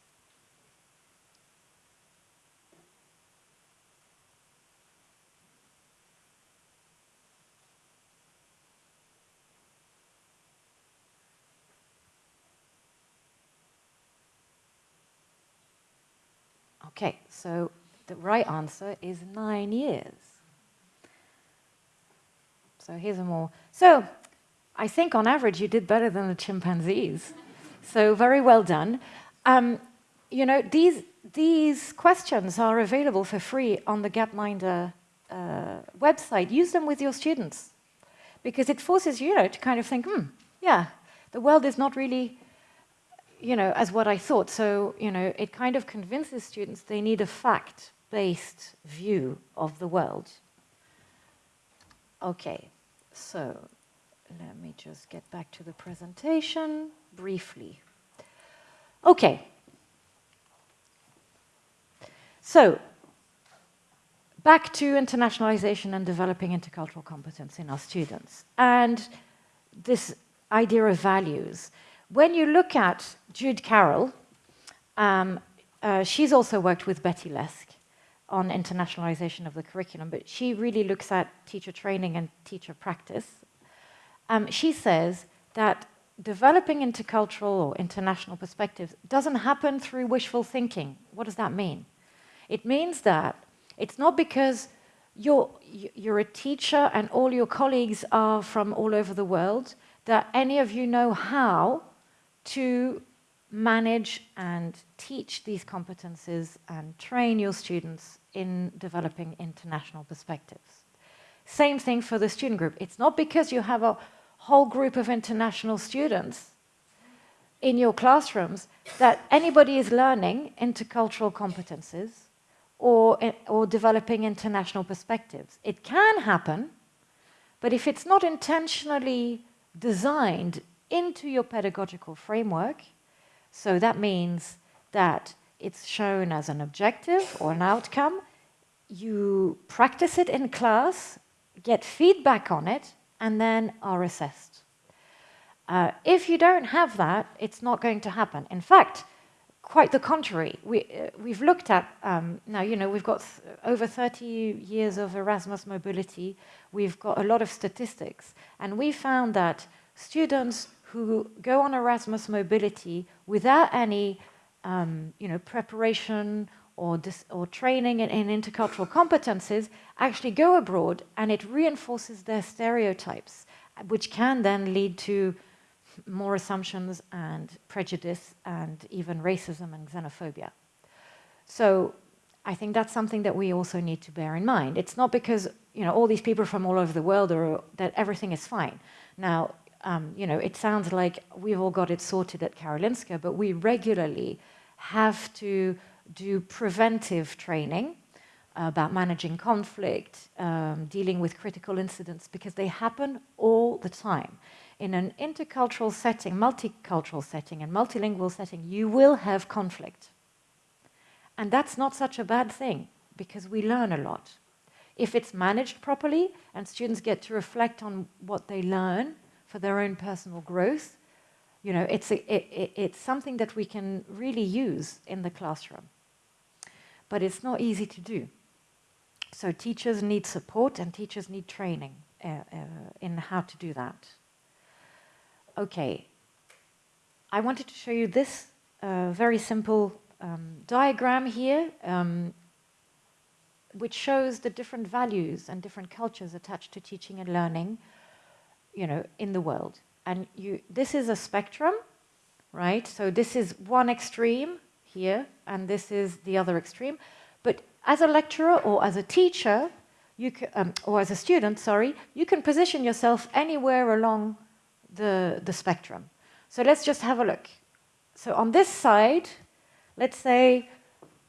Okay, so the right answer is nine years. So here's a more. So I think on average you did better than the chimpanzees. so very well done. Um, you know, these, these questions are available for free on the Gapminder uh, website, use them with your students because it forces you, know, to kind of think, hmm, yeah, the world is not really, you know, as what I thought. So, you know, it kind of convinces students they need a fact-based view of the world. Okay, so let me just get back to the presentation briefly. Okay. So, back to internationalization and developing intercultural competence in our students. And this idea of values. When you look at Jude Carroll, um, uh, she's also worked with Betty Leask on internationalization of the curriculum, but she really looks at teacher training and teacher practice. Um, she says that developing intercultural or international perspectives doesn't happen through wishful thinking. What does that mean? It means that it's not because you're, you're a teacher and all your colleagues are from all over the world that any of you know how to manage and teach these competences and train your students in developing international perspectives. Same thing for the student group. It's not because you have a whole group of international students in your classrooms that anybody is learning intercultural competences or, or developing international perspectives. It can happen, but if it's not intentionally designed into your pedagogical framework, so that means that it's shown as an objective or an outcome, you practice it in class, get feedback on it, and then are assessed. Uh, if you don't have that, it's not going to happen. In fact, quite the contrary. We, uh, we've looked at, um, now, you know, we've got over 30 years of Erasmus mobility. We've got a lot of statistics. And we found that students who go on Erasmus mobility without any, um, you know, preparation or, or training in, in intercultural competences actually go abroad and it reinforces their stereotypes, which can then lead to more assumptions and prejudice and even racism and xenophobia. So I think that's something that we also need to bear in mind. It's not because you know all these people from all over the world are that everything is fine. Now, um, you know, it sounds like we've all got it sorted at Karolinska, but we regularly have to do preventive training about managing conflict, um, dealing with critical incidents, because they happen all the time. In an intercultural setting, multicultural setting, and multilingual setting, you will have conflict. And that's not such a bad thing, because we learn a lot. If it's managed properly, and students get to reflect on what they learn for their own personal growth, you know, it's, a, it, it's something that we can really use in the classroom. But it's not easy to do. So teachers need support and teachers need training uh, uh, in how to do that. Okay, I wanted to show you this uh, very simple um, diagram here, um, which shows the different values and different cultures attached to teaching and learning, you know, in the world. And you, this is a spectrum, right? So this is one extreme here, and this is the other extreme. But as a lecturer or as a teacher, you can, um, or as a student, sorry, you can position yourself anywhere along the, the spectrum. So let's just have a look. So on this side, let's say,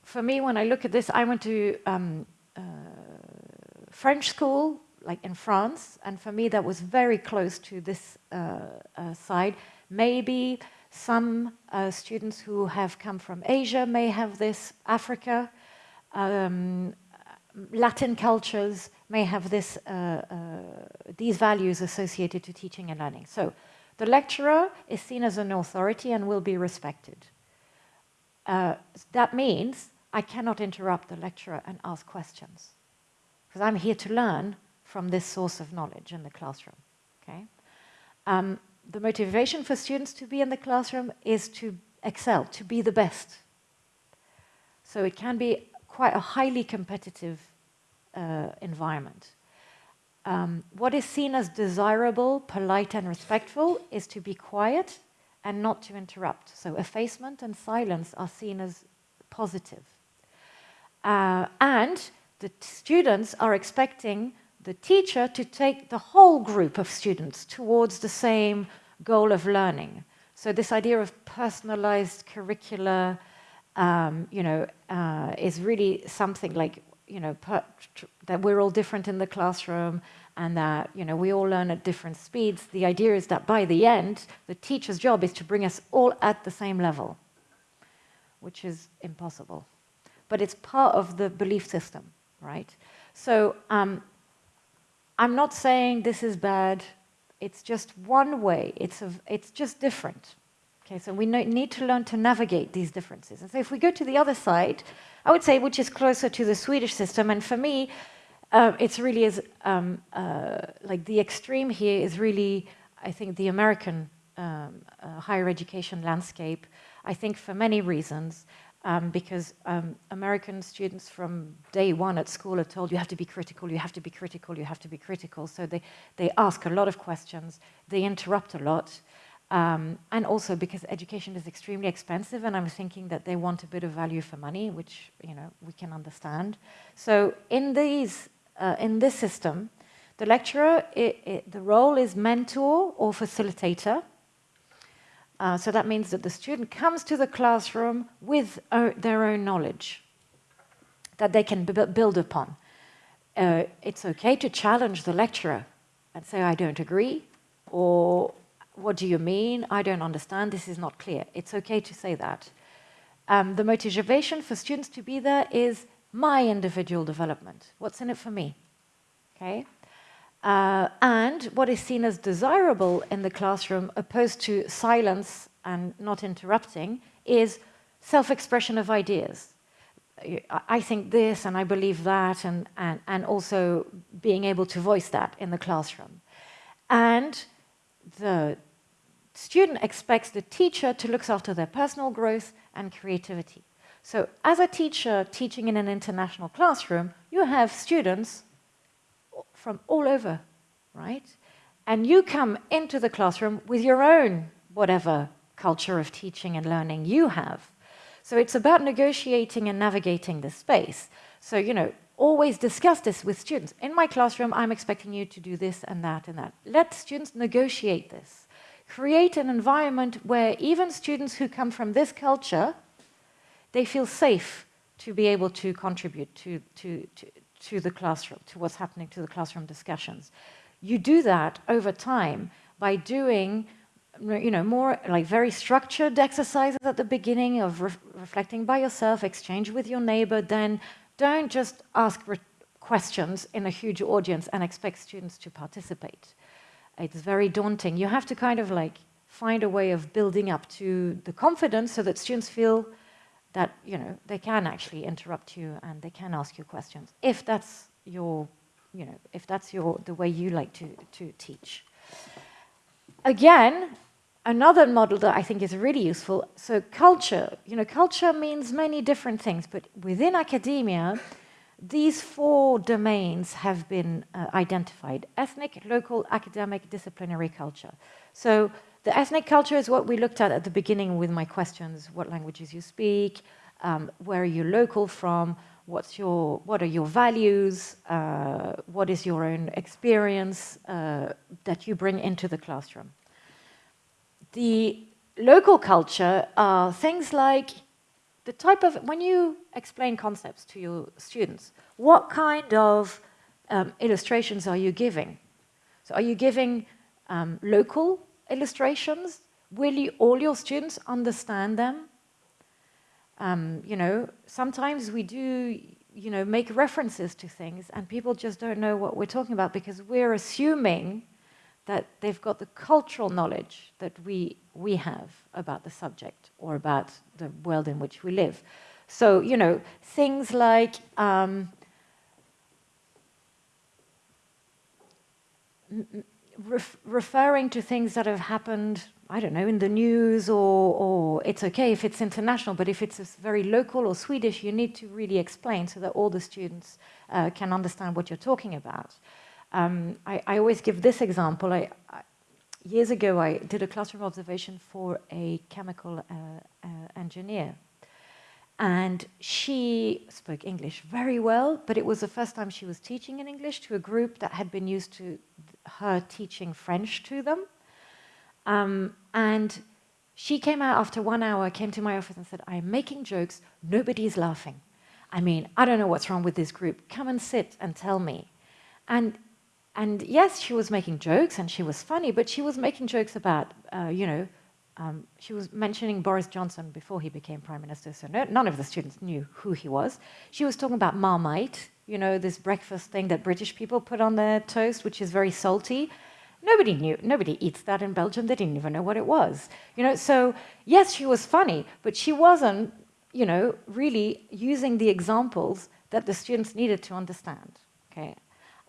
for me, when I look at this, I went to um, uh, French school, like in France, and for me that was very close to this uh, uh, side. Maybe some uh, students who have come from Asia may have this, Africa, um, Latin cultures may have this, these values associated to teaching and learning. So the lecturer is seen as an authority and will be respected. Uh, that means I cannot interrupt the lecturer and ask questions because I'm here to learn from this source of knowledge in the classroom. Okay? Um, the motivation for students to be in the classroom is to excel, to be the best. So it can be quite a highly competitive uh, environment. Um, what is seen as desirable, polite and respectful is to be quiet and not to interrupt. So effacement and silence are seen as positive. Uh, and the students are expecting the teacher to take the whole group of students towards the same goal of learning. So this idea of personalized curricula, um, you know, uh, is really something like, you know, that we're all different in the classroom and that, you know, we all learn at different speeds. The idea is that by the end, the teacher's job is to bring us all at the same level, which is impossible. But it's part of the belief system, right? So um, I'm not saying this is bad. It's just one way. It's, a, it's just different. Okay, so we need to learn to navigate these differences. And so if we go to the other side, I would say which is closer to the Swedish system, and for me, uh, it's really is um, uh, like the extreme here is really, I think, the American um, uh, higher education landscape. I think for many reasons, um, because um, American students from day one at school are told you have to be critical, you have to be critical, you have to be critical. So they, they ask a lot of questions, they interrupt a lot. Um, and also because education is extremely expensive and I'm thinking that they want a bit of value for money, which you know we can understand. So in, these, uh, in this system, the lecturer, it, it, the role is mentor or facilitator. Uh, so that means that the student comes to the classroom with uh, their own knowledge that they can build upon. Uh, it's okay to challenge the lecturer and say, I don't agree, or what do you mean? I don't understand, this is not clear. It's okay to say that. Um, the motivation for students to be there is my individual development. What's in it for me? Okay. Uh, and what is seen as desirable in the classroom, opposed to silence and not interrupting, is self-expression of ideas. I think this and I believe that, and, and, and also being able to voice that in the classroom. And the student expects the teacher to look after their personal growth and creativity. So as a teacher teaching in an international classroom, you have students from all over, right? And you come into the classroom with your own whatever culture of teaching and learning you have. So it's about negotiating and navigating the space. So, you know, always discuss this with students. In my classroom, I'm expecting you to do this and that and that. Let students negotiate this. Create an environment where even students who come from this culture, they feel safe to be able to contribute to, to, to, to the classroom, to what's happening to the classroom discussions. You do that over time by doing you know, more like very structured exercises at the beginning of re reflecting by yourself, exchange with your neighbor, then don't just ask questions in a huge audience and expect students to participate. It's very daunting. You have to kind of like find a way of building up to the confidence so that students feel that you know they can actually interrupt you and they can ask you questions if that's your you know if that's your the way you like to to teach. Again another model that i think is really useful. So culture you know culture means many different things but within academia these four domains have been uh, identified ethnic local academic disciplinary culture. So the ethnic culture is what we looked at at the beginning with my questions, what languages you speak, um, where are you local from, what's your, what are your values, uh, what is your own experience uh, that you bring into the classroom. The local culture are things like the type of, when you explain concepts to your students, what kind of um, illustrations are you giving? So are you giving um, local illustrations? Will all your students understand them? Um, you know, sometimes we do, you know, make references to things and people just don't know what we're talking about because we're assuming that they've got the cultural knowledge that we, we have about the subject or about the world in which we live. So, you know, things like um, ref referring to things that have happened, I don't know, in the news or, or it's okay if it's international, but if it's very local or Swedish, you need to really explain so that all the students uh, can understand what you're talking about. Um, I, I, always give this example. I, I, years ago, I did a classroom observation for a chemical uh, uh, engineer. And she spoke English very well, but it was the first time she was teaching in English to a group that had been used to her teaching French to them. Um, and she came out after one hour, came to my office and said, I'm making jokes, nobody is laughing. I mean, I don't know what's wrong with this group. Come and sit and tell me. And, and yes, she was making jokes and she was funny, but she was making jokes about, uh, you know, um, she was mentioning Boris Johnson before he became prime minister, so no, none of the students knew who he was. She was talking about Marmite, you know, this breakfast thing that British people put on their toast, which is very salty. Nobody knew, nobody eats that in Belgium. They didn't even know what it was. You know, so yes, she was funny, but she wasn't, you know, really using the examples that the students needed to understand, okay?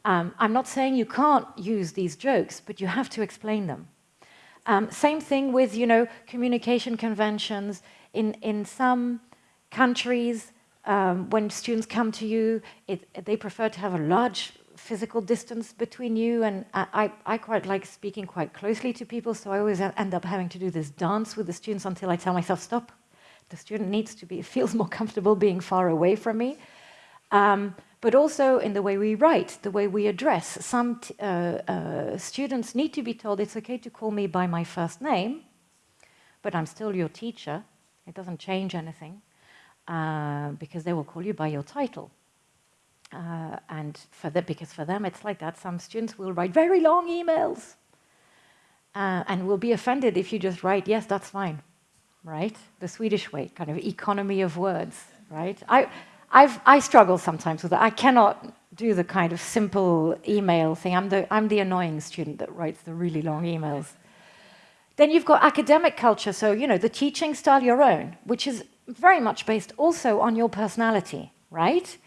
Um, I'm not saying you can't use these jokes, but you have to explain them. Um, same thing with, you know, communication conventions. In, in some countries, um, when students come to you, it, they prefer to have a large physical distance between you and I, I quite like speaking quite closely to people so I always end up having to do this dance with the students until I tell myself stop the student needs to be feels more comfortable being far away from me um, but also in the way we write, the way we address. Some uh, uh, students need to be told it's okay to call me by my first name, but I'm still your teacher. It doesn't change anything uh, because they will call you by your title. Uh, and for the, because for them it's like that, some students will write very long emails uh, and will be offended if you just write, yes, that's fine, right? The Swedish way, kind of economy of words, right? I, I've, I struggle sometimes with that. I cannot do the kind of simple email thing. I'm the, I'm the annoying student that writes the really long emails. Then you've got academic culture, so, you know, the teaching style your own, which is very much based also on your personality, right?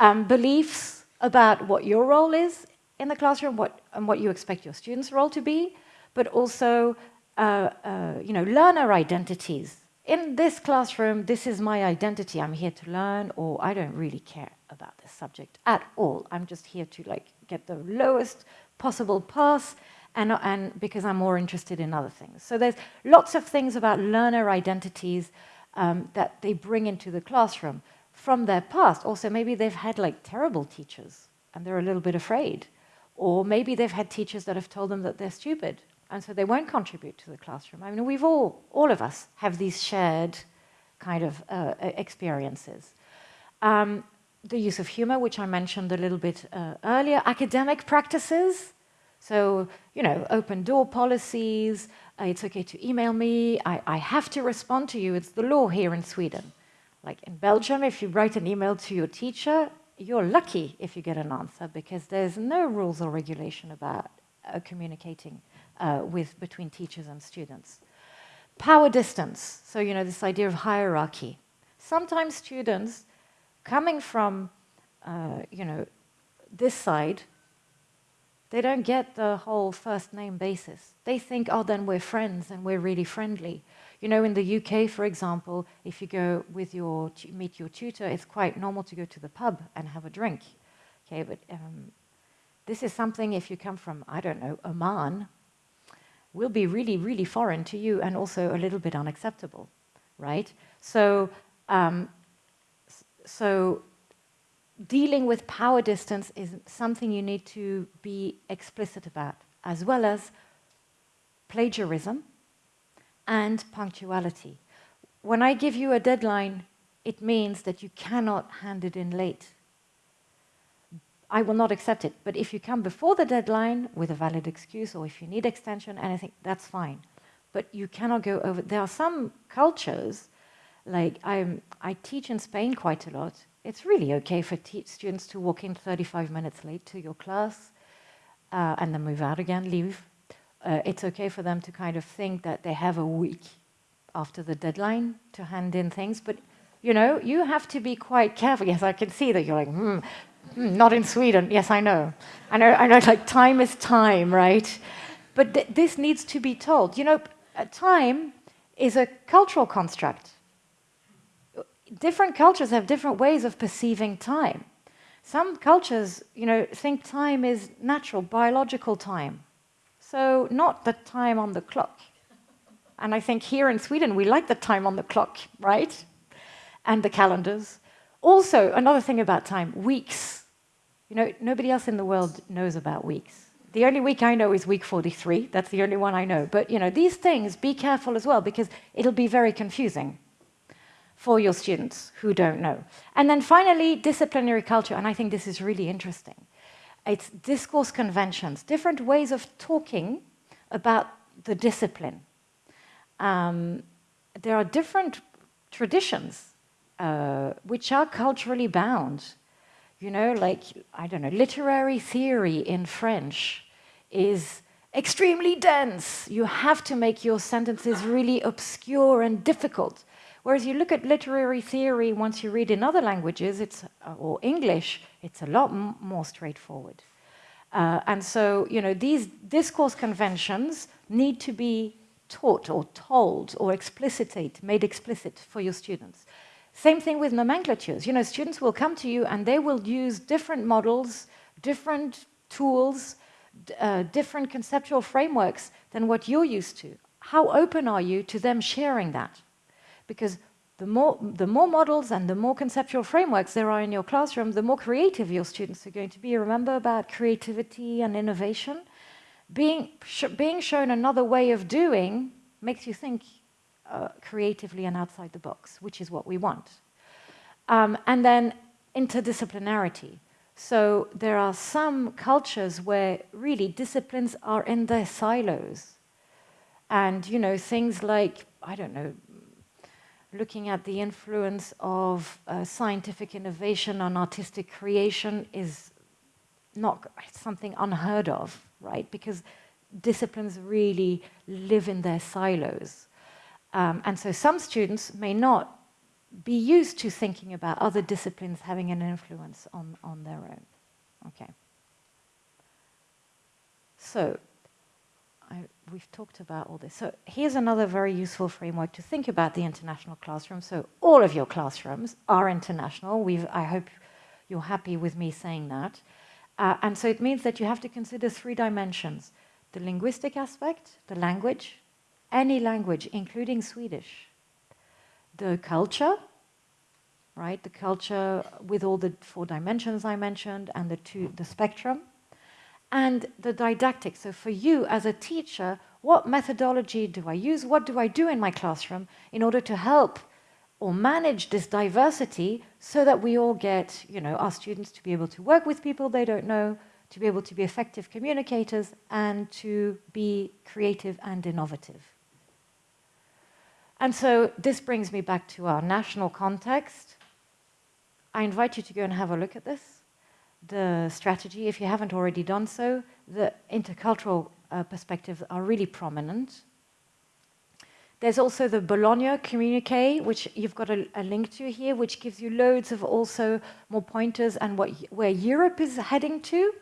Um, beliefs about what your role is in the classroom what, and what you expect your students' role to be, but also, uh, uh, you know, learner identities in this classroom, this is my identity. I'm here to learn, or I don't really care about this subject at all. I'm just here to like get the lowest possible pass, and, and because I'm more interested in other things. So there's lots of things about learner identities um, that they bring into the classroom from their past. Also, maybe they've had like terrible teachers, and they're a little bit afraid. Or maybe they've had teachers that have told them that they're stupid, and so they won't contribute to the classroom. I mean, we've all, all of us have these shared kind of uh, experiences. Um, the use of humor, which I mentioned a little bit uh, earlier, academic practices, so, you know, open door policies, uh, it's okay to email me, I, I have to respond to you, it's the law here in Sweden. Like in Belgium, if you write an email to your teacher, you're lucky if you get an answer because there's no rules or regulation about uh, communicating uh, with between teachers and students. Power distance, so you know this idea of hierarchy. Sometimes students coming from uh, you know this side, they don't get the whole first name basis. They think, oh, then we're friends and we're really friendly. You know, in the UK, for example, if you go with your meet your tutor, it's quite normal to go to the pub and have a drink. Okay, but um, this is something if you come from, I don't know, Oman, will be really, really foreign to you and also a little bit unacceptable, right? So, um, so dealing with power distance is something you need to be explicit about, as well as plagiarism and punctuality. When I give you a deadline, it means that you cannot hand it in late. I will not accept it. But if you come before the deadline with a valid excuse or if you need extension, anything, that's fine. But you cannot go over. There are some cultures, like I'm, I teach in Spain quite a lot. It's really okay for students to walk in 35 minutes late to your class uh, and then move out again, leave. Uh, it's okay for them to kind of think that they have a week after the deadline to hand in things. But you know, you have to be quite careful. Yes, I can see that you're like, hmm, Hmm, not in Sweden. Yes, I know. I know, I know like time is time, right? But th this needs to be told. You know, time is a cultural construct. Different cultures have different ways of perceiving time. Some cultures, you know, think time is natural, biological time. So not the time on the clock. And I think here in Sweden, we like the time on the clock, right? and the calendars. Also, another thing about time, weeks. You know, nobody else in the world knows about weeks. The only week I know is week 43. That's the only one I know. But, you know, these things, be careful as well, because it'll be very confusing for your students who don't know. And then finally, disciplinary culture, and I think this is really interesting. It's discourse conventions, different ways of talking about the discipline. Um, there are different traditions uh, which are culturally bound. You know, like, I don't know, literary theory in French is extremely dense. You have to make your sentences really obscure and difficult. Whereas you look at literary theory, once you read in other languages, it's, uh, or English, it's a lot more straightforward. Uh, and so, you know, these discourse conventions need to be taught or told or explicitate, made explicit for your students. Same thing with nomenclatures. You know, students will come to you and they will use different models, different tools, uh, different conceptual frameworks than what you're used to. How open are you to them sharing that? Because the more, the more models and the more conceptual frameworks there are in your classroom, the more creative your students are going to be. Remember about creativity and innovation? being, sh being shown another way of doing makes you think uh, creatively and outside the box, which is what we want. Um, and then interdisciplinarity. So there are some cultures where really disciplines are in their silos. And, you know, things like, I don't know, looking at the influence of uh, scientific innovation on artistic creation is not something unheard of right? Because disciplines really live in their silos. Um, and so some students may not be used to thinking about other disciplines having an influence on, on their own. Okay. So, I, we've talked about all this. So here's another very useful framework to think about the international classroom. So all of your classrooms are international. We've, I hope you're happy with me saying that. Uh, and so it means that you have to consider three dimensions. The linguistic aspect, the language, any language, including Swedish. The culture, right? The culture with all the four dimensions I mentioned and the, two, the spectrum. And the didactic. So for you as a teacher, what methodology do I use? What do I do in my classroom in order to help or manage this diversity so that we all get, you know, our students to be able to work with people they don't know, to be able to be effective communicators, and to be creative and innovative. And so this brings me back to our national context. I invite you to go and have a look at this. The strategy, if you haven't already done so, the intercultural uh, perspectives are really prominent. There's also the Bologna communique, which you've got a, a, link to here, which gives you loads of also more pointers and what, where Europe is heading to.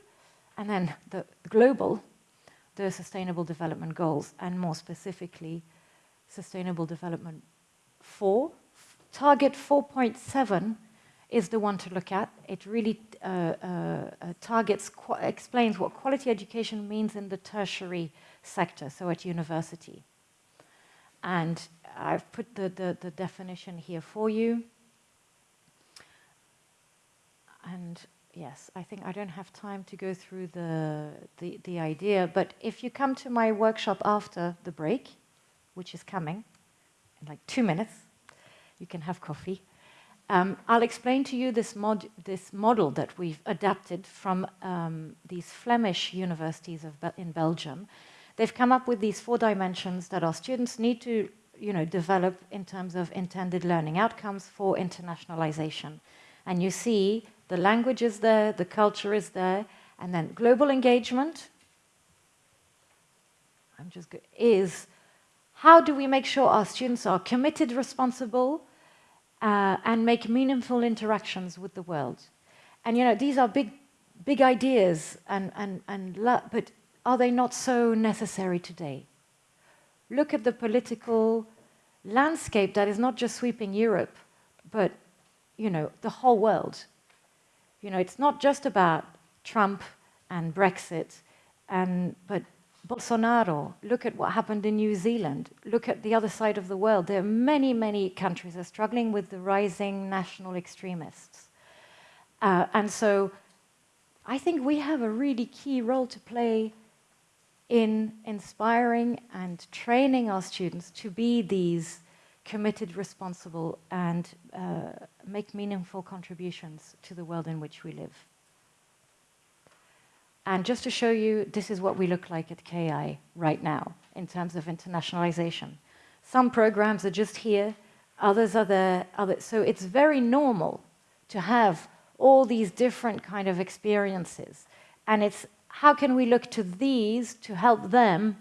And then the global, the Sustainable Development Goals, and more specifically, Sustainable Development 4. Target 4.7 is the one to look at. It really uh, uh, uh targets, explains what quality education means in the tertiary sector, so at university. And I've put the, the, the definition here for you. And yes, I think I don't have time to go through the, the, the idea, but if you come to my workshop after the break, which is coming in like two minutes, you can have coffee. Um, I'll explain to you this, mod this model that we've adapted from um, these Flemish universities Be in Belgium they've come up with these four dimensions that our students need to you know, develop in terms of intended learning outcomes for internationalization. And you see the language is there, the culture is there, and then global engagement I'm just is how do we make sure our students are committed, responsible, uh, and make meaningful interactions with the world? And you know, these are big, big ideas, and, and, and but are they not so necessary today? Look at the political landscape that is not just sweeping Europe, but you know, the whole world. You know, it's not just about Trump and Brexit, and, but Bolsonaro, look at what happened in New Zealand, look at the other side of the world. There are many, many countries that are struggling with the rising national extremists. Uh, and so I think we have a really key role to play in inspiring and training our students to be these committed, responsible, and uh, make meaningful contributions to the world in which we live. And just to show you, this is what we look like at KI right now in terms of internationalization. Some programs are just here, others are there. Other, so it's very normal to have all these different kind of experiences. And it's how can we look to these to help them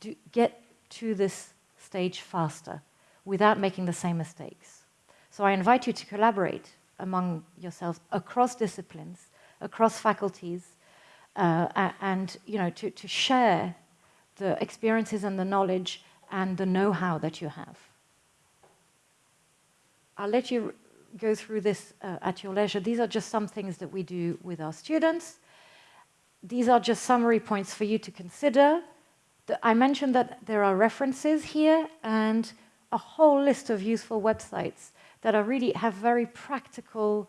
do, get to this stage faster without making the same mistakes. So I invite you to collaborate among yourselves across disciplines, across faculties, uh, and you know, to, to share the experiences and the knowledge and the know-how that you have. I'll let you go through this uh, at your leisure. These are just some things that we do with our students. These are just summary points for you to consider. I mentioned that there are references here and a whole list of useful websites that are really have very practical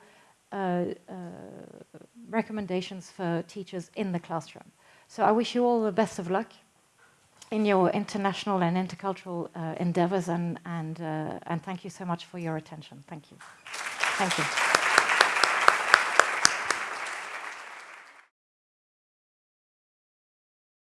recommendations for teachers in the classroom. So I wish you all the best of luck in your international and intercultural uh, endeavors and, and, uh, and thank you so much for your attention. Thank you. Thank you.